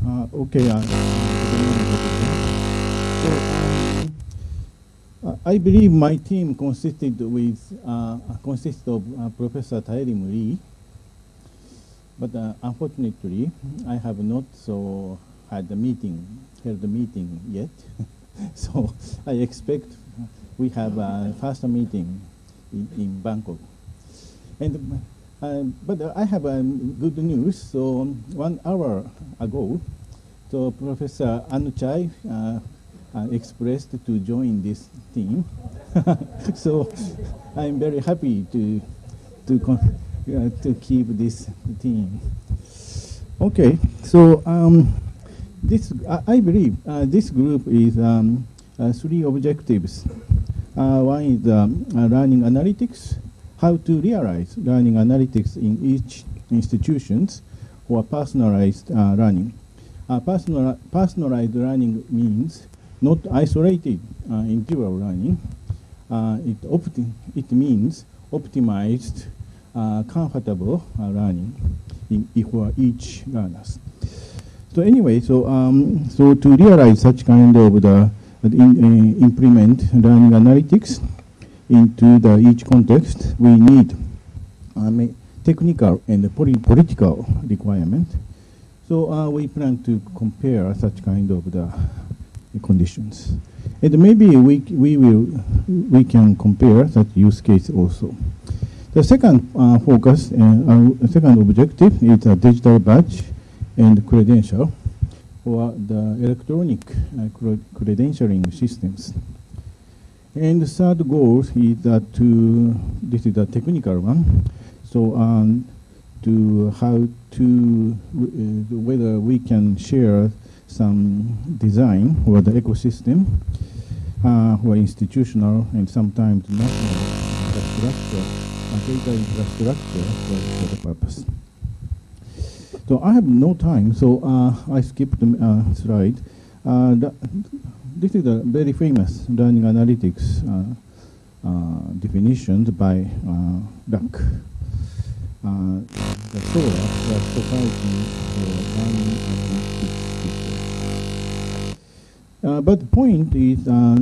Uh, okay. So, I believe my team consisted with uh, consists of uh, Professor Taerim Lee, but uh, unfortunately, I have not so had the meeting held the meeting yet. so I expect we have a first meeting in, in Bangkok. And uh, but I have um, good news. So one hour ago, so Professor Anuchai uh, expressed to join this team. so I'm very happy to to uh, to keep this team. Okay, so um, this I, I believe uh, this group is um, uh, three objectives. Uh, one is um, uh, learning analytics, how to realize learning analytics in each institutions or personalized learning. Uh, personal, personalized learning means not isolated uh, individual learning. Uh, it, opti- it means optimized, uh, comfortable learning in, for each learners. So anyway, so um, so to realize such kind of the in, uh, implement learning analytics into the each context, we need um, technical and poli- political requirement. So uh, we plan to compare such kind of the conditions, and maybe we we will we can compare such use case also. The second uh, focus, uh, uh, second objective is a digital badge and credential, or the electronic uh, credentialing systems. And the third goal is that to, this is a technical one, so um, to how to, uh, whether we can share some design for the ecosystem, uh, or institutional and sometimes national infrastructure, uh, data infrastructure for, for the purpose. So I have no time, so uh, I skipped the uh, slide. Uh, this is a very famous learning analytics uh, uh, definition by Duck. Uh, the SoLAR, the Society for Learning. Uh, but the point is, uh,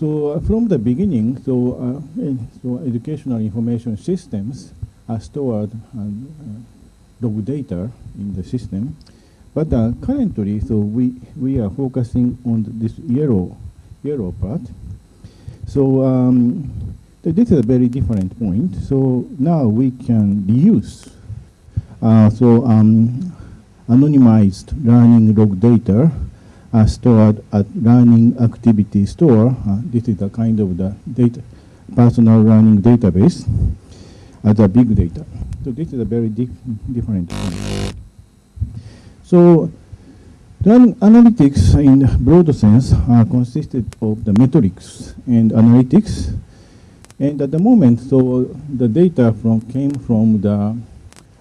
so uh, from the beginning, so, uh, eh, so educational information systems are stored and uh, log data in the system. But uh, currently, so we, we are focusing on this yellow, yellow part. So um, this is a very different point. So now we can reuse. Uh, so um, anonymized learning log data are stored at learning activity store. Uh, this is a kind of the data, personal learning database as a big data. So this is a very dif- different point. So learning analytics in broad sense are consisted of the metrics and analytics. And at the moment, so the data from came from the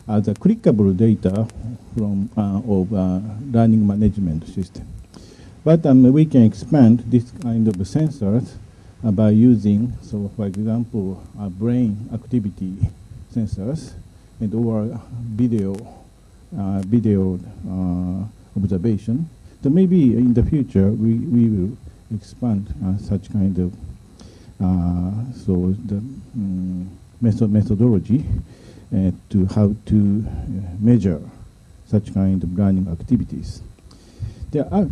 uh, the clickable data from uh, of uh, learning management system. But um, we can expand this kind of sensors uh, by using, so for example, uh, brain activity sensors and or video uh, video uh, observation. So maybe in the future we, we will expand uh, such kind of so the um, method methodology uh, to how to uh, measure such kind of learning activities. There are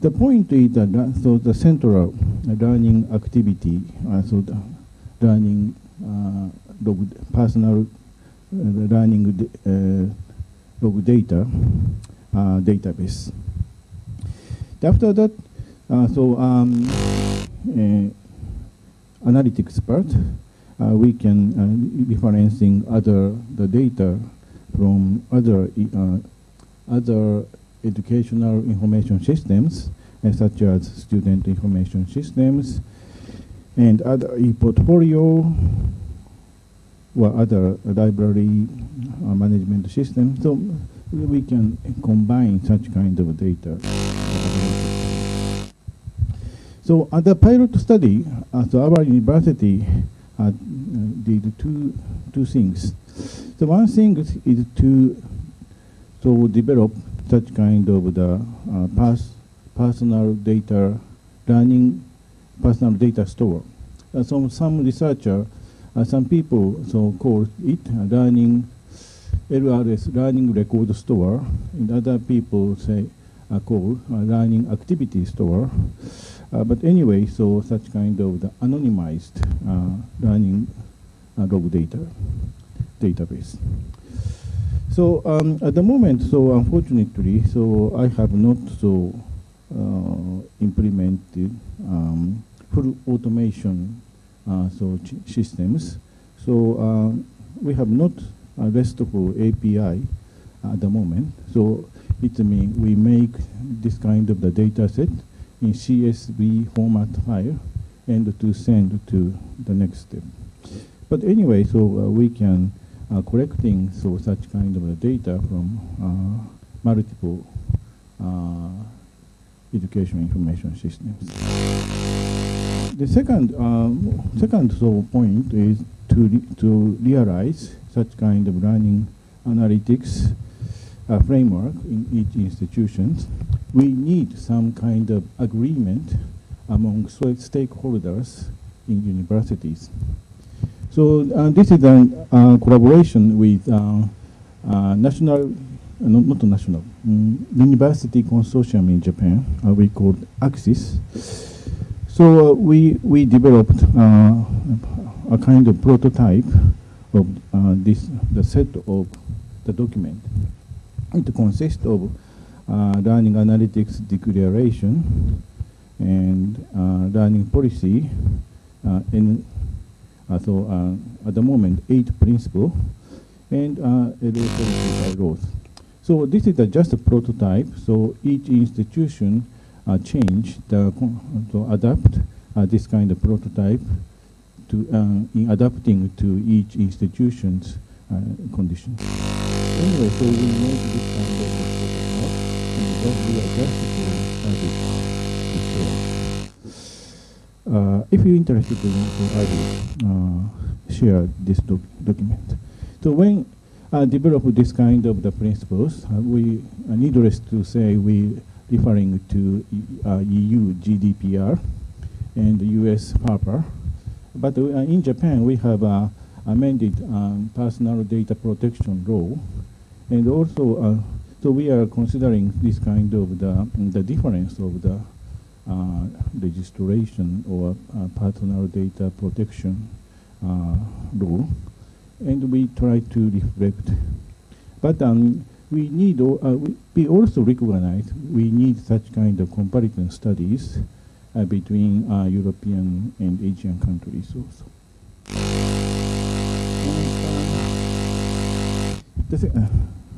the point is that uh, so the central learning activity, uh, so the learning uh, log personal uh, learning uh, log data uh, database. After that, uh, so um, uh, analytics part, uh, we can uh, differentiating other the data from other uh, other educational information systems, uh, such as student information systems and other e-portfolio or other library uh, management systems. So we can combine such kind of data. So at the pilot study, uh, so our university uh, uh, did two two things. The one thing is, is to so develop such kind of the uh, pers- personal data learning personal data store. Uh, so some researcher, uh, some people so call it uh, learning LRS learning record store, and other people say uh, call uh, learning activity store. Uh, but anyway, so such kind of the anonymized uh, learning uh, log data database. So um, at the moment, so unfortunately, so I have not so uh, implemented um, full automation uh, so systems. So uh, we have not a RESTful API at the moment. So it means we make this kind of the data set in CSV format file and to send to the next step. But anyway, so uh, we can uh, collecting so such kind of data from uh, multiple uh, education information systems. The second um, second so point is to re- to realize such kind of learning analytics uh, framework in each institution. We need some kind of agreement among stakeholders in universities. So uh, this is a uh, collaboration with uh, uh, national, uh, not, national, mm, university consortium in Japan. Uh, we call AXIES. So we we developed a kind of prototype of this the set of the document. It consists of learning analytics declaration and uh, learning policy uh, in uh, so uh, at the moment, eight principle and uh, electronic laws. So this is just a prototype. So each institution uh, change the to adapt uh, this kind of prototype to uh, in adapting to each institution's uh, conditions. Anyway, so we make this kind of to uh, uh, if you're interested in it, I will share this doc document. So when uh, develop this kind of the principles, uh, we uh, needless to say we referring to uh, EU GDPR and US PAPA. But uh, in Japan, we have amended um, personal data protection law, and also so we are considering this kind of the the difference of the uh, registration or uh, personal data protection uh, law, and we try to reflect. But um, we need, uh, we, we also recognize we need such kind of comparison studies uh, between uh, European and Asian countries also.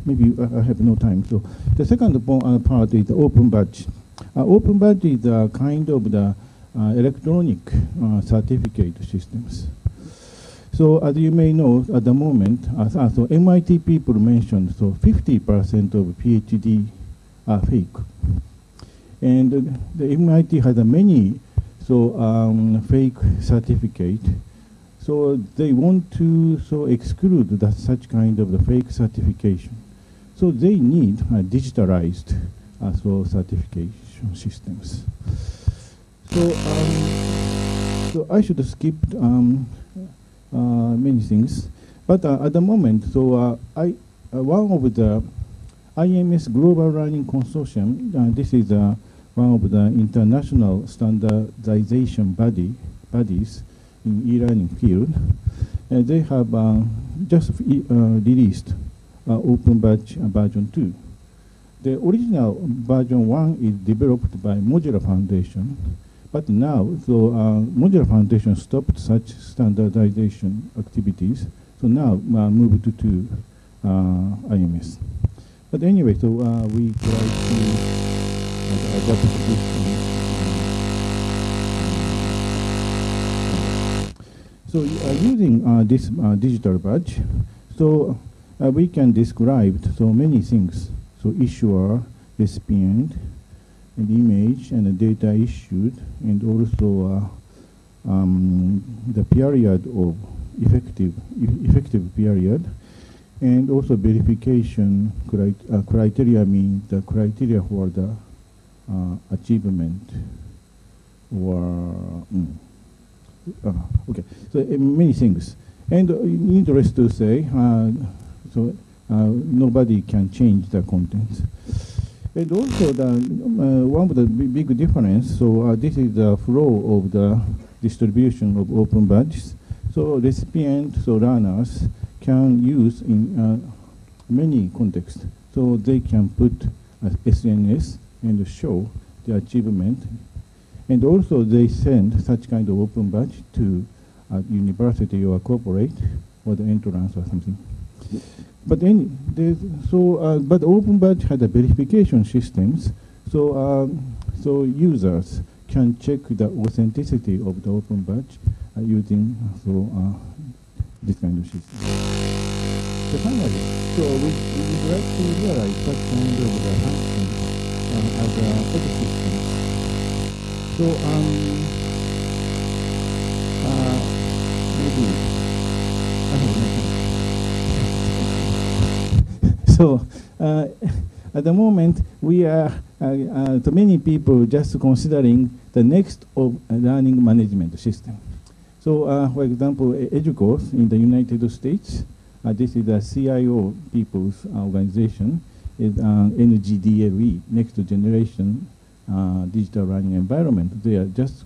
Maybe uh, I have no time. So the second uh, part is open badge. Uh, open badge is a kind of the uh, electronic uh, certificate systems. So as you may know, at the moment, as, so MIT people mentioned, so 50% of PhD are fake. And the MIT has many so um, fake certificate. So they want to so exclude that such kind of the fake certification. So they need uh, digitalized uh, so certification systems. So, um, so I should skip um, uh, many things, but uh, at the moment, so uh, I uh, one of the IMS Global Learning Consortium. Uh, this is uh, one of the international standardization body bodies in e-learning field. And they have just released Open Badge version 2. The original version 1 is developed by Mozilla Foundation, but now, so uh, Mozilla Foundation stopped such standardization activities, so now uh, moved to, uh, IMS. But anyway, so uh, we try to uh, adapt this. So uh, using uh, this uh, digital badge, so uh, we can describe so many things. So issuer, recipient, and image and the data issued, and also uh, um, the period of effective effective period, and also verification uh, criteria means the criteria for the uh, achievement or mm, uh, okay so uh, many things and uh, needless to say so nobody can change the contents and also, the, uh, one of the big difference, so uh, this is the flow of the distribution of open badges. So recipients, so learners can use in uh, many contexts. So they can put SNS and show the achievement. And also they send such kind of open badge to a university or a corporate or the entrance or something. But any, so, uh, but Open Badge had a verification systems, so um, so users can check the authenticity of the Open Badge uh, using so uh, this kind of system. So finally, so we, we would like to realize such kind of the function uh, as a ecosystem. So um, uh, maybe So uh, at the moment, we are, uh, uh, to many people, just considering the next of learning management system. So, uh, for example, EDUCAUSE in the United States, this is a CIO people's organization, is NGDLE, Next Generation Digital Learning Environment. They are just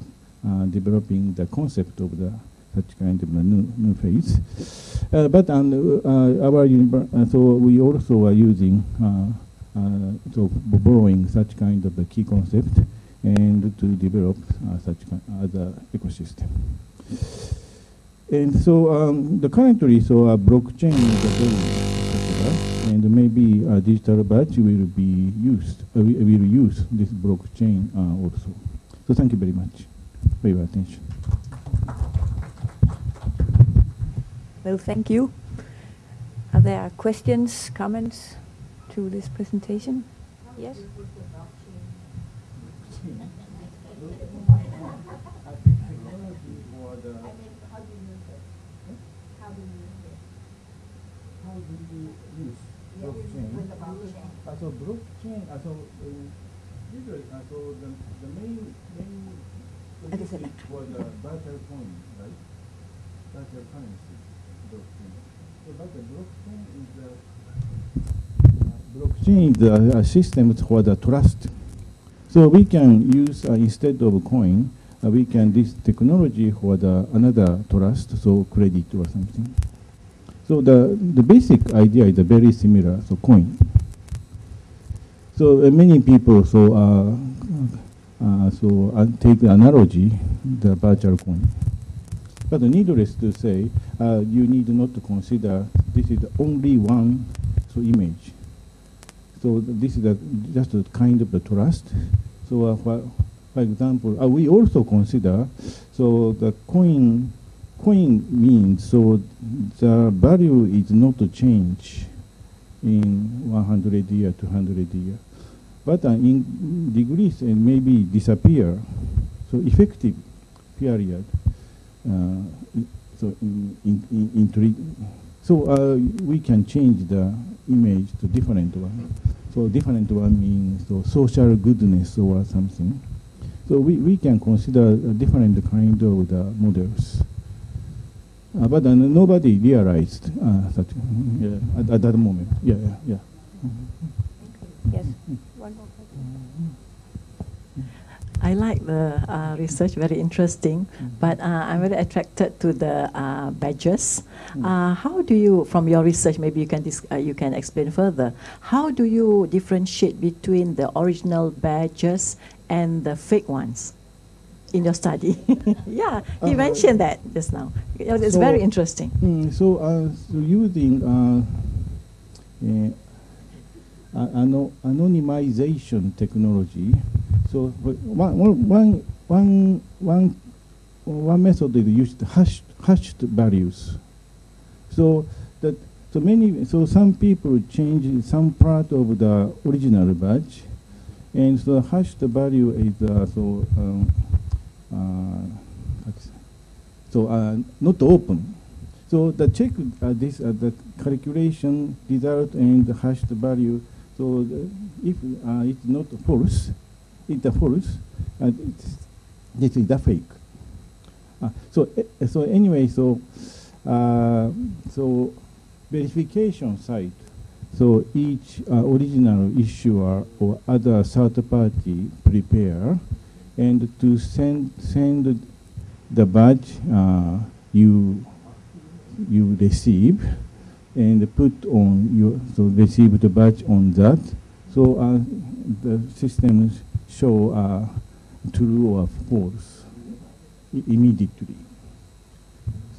developing the concept of the such kind of a new, new phase. Uh, but uh, our uh, so we also are using so borrowing such kind of a key concept and to develop such other ecosystem. And so um, the currently, so uh, blockchain is a very and maybe a digital badge will be used, uh, we will use this blockchain uh, also. So thank you very much for your attention. Well, thank you. Are there questions, comments to this presentation? Yes? So blockchain, so usually, so the, the main main for the virtual coin, right? Virtual currency but the blockchain is a a, system for the trust. So we can use uh, instead of coin, uh, we can this technology for the another trust, so credit or something. So the the basic idea is very similar. So coin. So uh, many people so uh, uh so uh, take the analogy the virtual coin. But needless to say, uh, you need not to consider this is only one so image. So this is a, just a kind of the trust. So uh, for, for example, uh, we also consider so the coin coin means so the value is not to change in 100 year, 200 year, but uh, in degrees and maybe disappear. So effective period. Uh, so in, in, in, in so uh, we can change the image to different one. So different one means so social goodness or something. So we, we can consider a different kind of the models. Uh, but uh, nobody realized uh, that yeah, at, at, that moment. Yeah, yeah, yeah. Yes. One more question. I like the uh, research, very interesting, but uh, I'm very attracted to the uh, badges. Uh, how do you, from your research, maybe you can dis- uh, you can explain further. How do you differentiate between the original badges and the fake ones in your study? yeah, he Uh, mentioned that just now. It's so- very interesting. Mm, so, uh, so using uh, uh, anonymization technology, so one, one, one, one, one, method is used hashed, hashed values. So that so many so some people change some part of the original badge, and so hashed value is uh, so um, uh, so uh, not open. So the check uh, this uh, the calculation result and the hashed value. So the, if uh, it's not false, false, and it's, this is a fake. Uh, so eh, so anyway, so uh, so verification site. So each uh, original issuer or other third party prepare, and to send send the badge uh, you you receive, and put on your so receive the badge on that. So uh, the systems show uh, true or false immediately.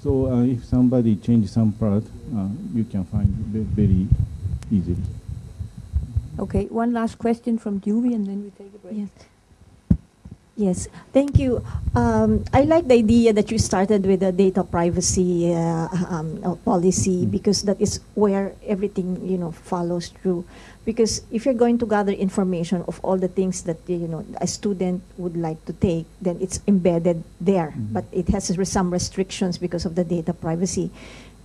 So uh, if somebody changes some part, uh, you can find ve- very easily. Okay, one last question from Dewey and then we take a break. Yes. Yes, thank you. Um, I like the idea that you started with the data privacy uh, um, uh, policy because that is where everything you know follows through. Because if you're going to gather information of all the things that you know a student would like to take, then it's embedded there, mm-hmm. but it has some restrictions because of the data privacy.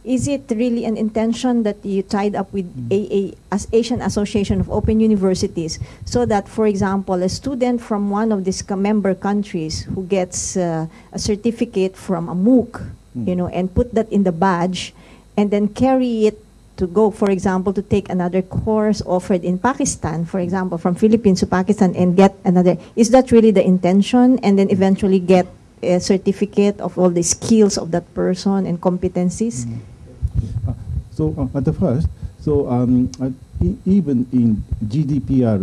Is it really an intention that you tied up with mm-hmm. AA, as Asian Association of Open Universities, so that, for example, a student from one of these member countries who gets uh, a certificate from a MOOC, mm-hmm. you know, and put that in the badge, and then carry it to go, for example, to take another course offered in Pakistan, for example, from Philippines to Pakistan, and get another. Is that really the intention? And then eventually get a certificate of all the skills of that person and competencies? Uh, so uh, at the first, so um, uh, e- even in GDPR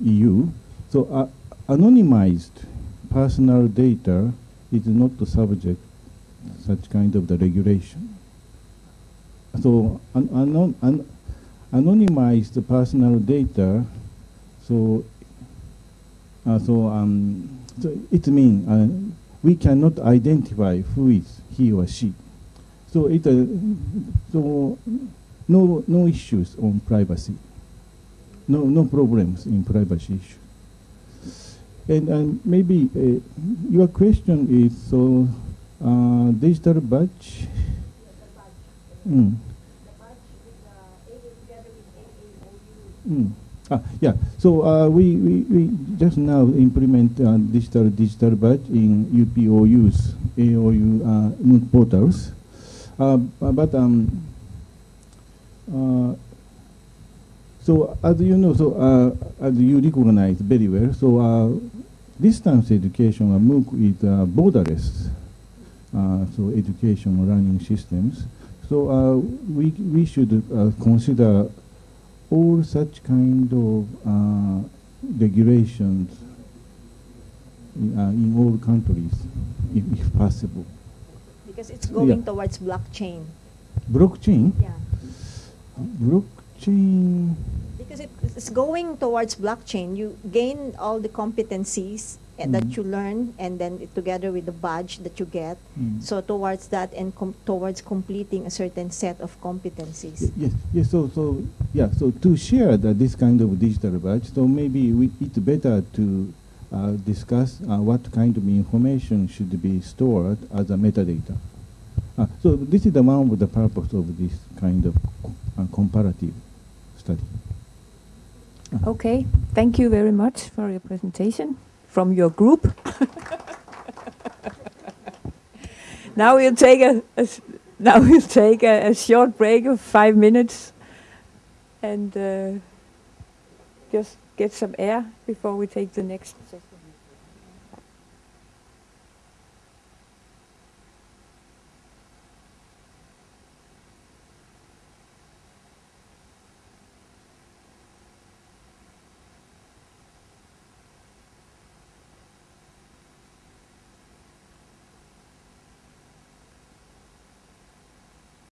EU, so uh, anonymized personal data is not the subject such kind of the regulation. So an, anon, an, anonymized personal data, so uh, so um, so it means uh, we cannot identify who is he or she. So it uh, so no no issues on privacy. No no problems in privacy issue. And maybe uh, your question is so uh, digital badge. Mm. Mm. Ah, yeah. So uh, we, we, we just now implement uh, digital digital badge in UPOU's AOU uh, portals. Uh, but um, uh, so as you know, so uh, as you recognize very well, so uh, distance education, MOOC is uh, borderless. Uh, so education learning systems. So uh, we we should uh, consider all such kind of uh, regulations in, uh, in all countries, if, if possible. Because it's going Yeah. towards blockchain. Blockchain. Yeah. Blockchain. Because it, it's going towards blockchain. You gain all the competencies and that Mm. you learn, and then it- together with the badge that you get. Mm. So towards that and com- towards completing a certain set of competencies. Yes, yes. So, so yeah. So to share that this kind of digital badge, so maybe we, it's better to uh, discuss uh, what kind of information should be stored as a metadata. Uh, so this is the one of the purpose of this kind of uh, comparative study. Okay, thank you very much for your presentation from your group. now we'll take a, a now we'll take a, a short break of five minutes and uh, just get some air before we take the next session.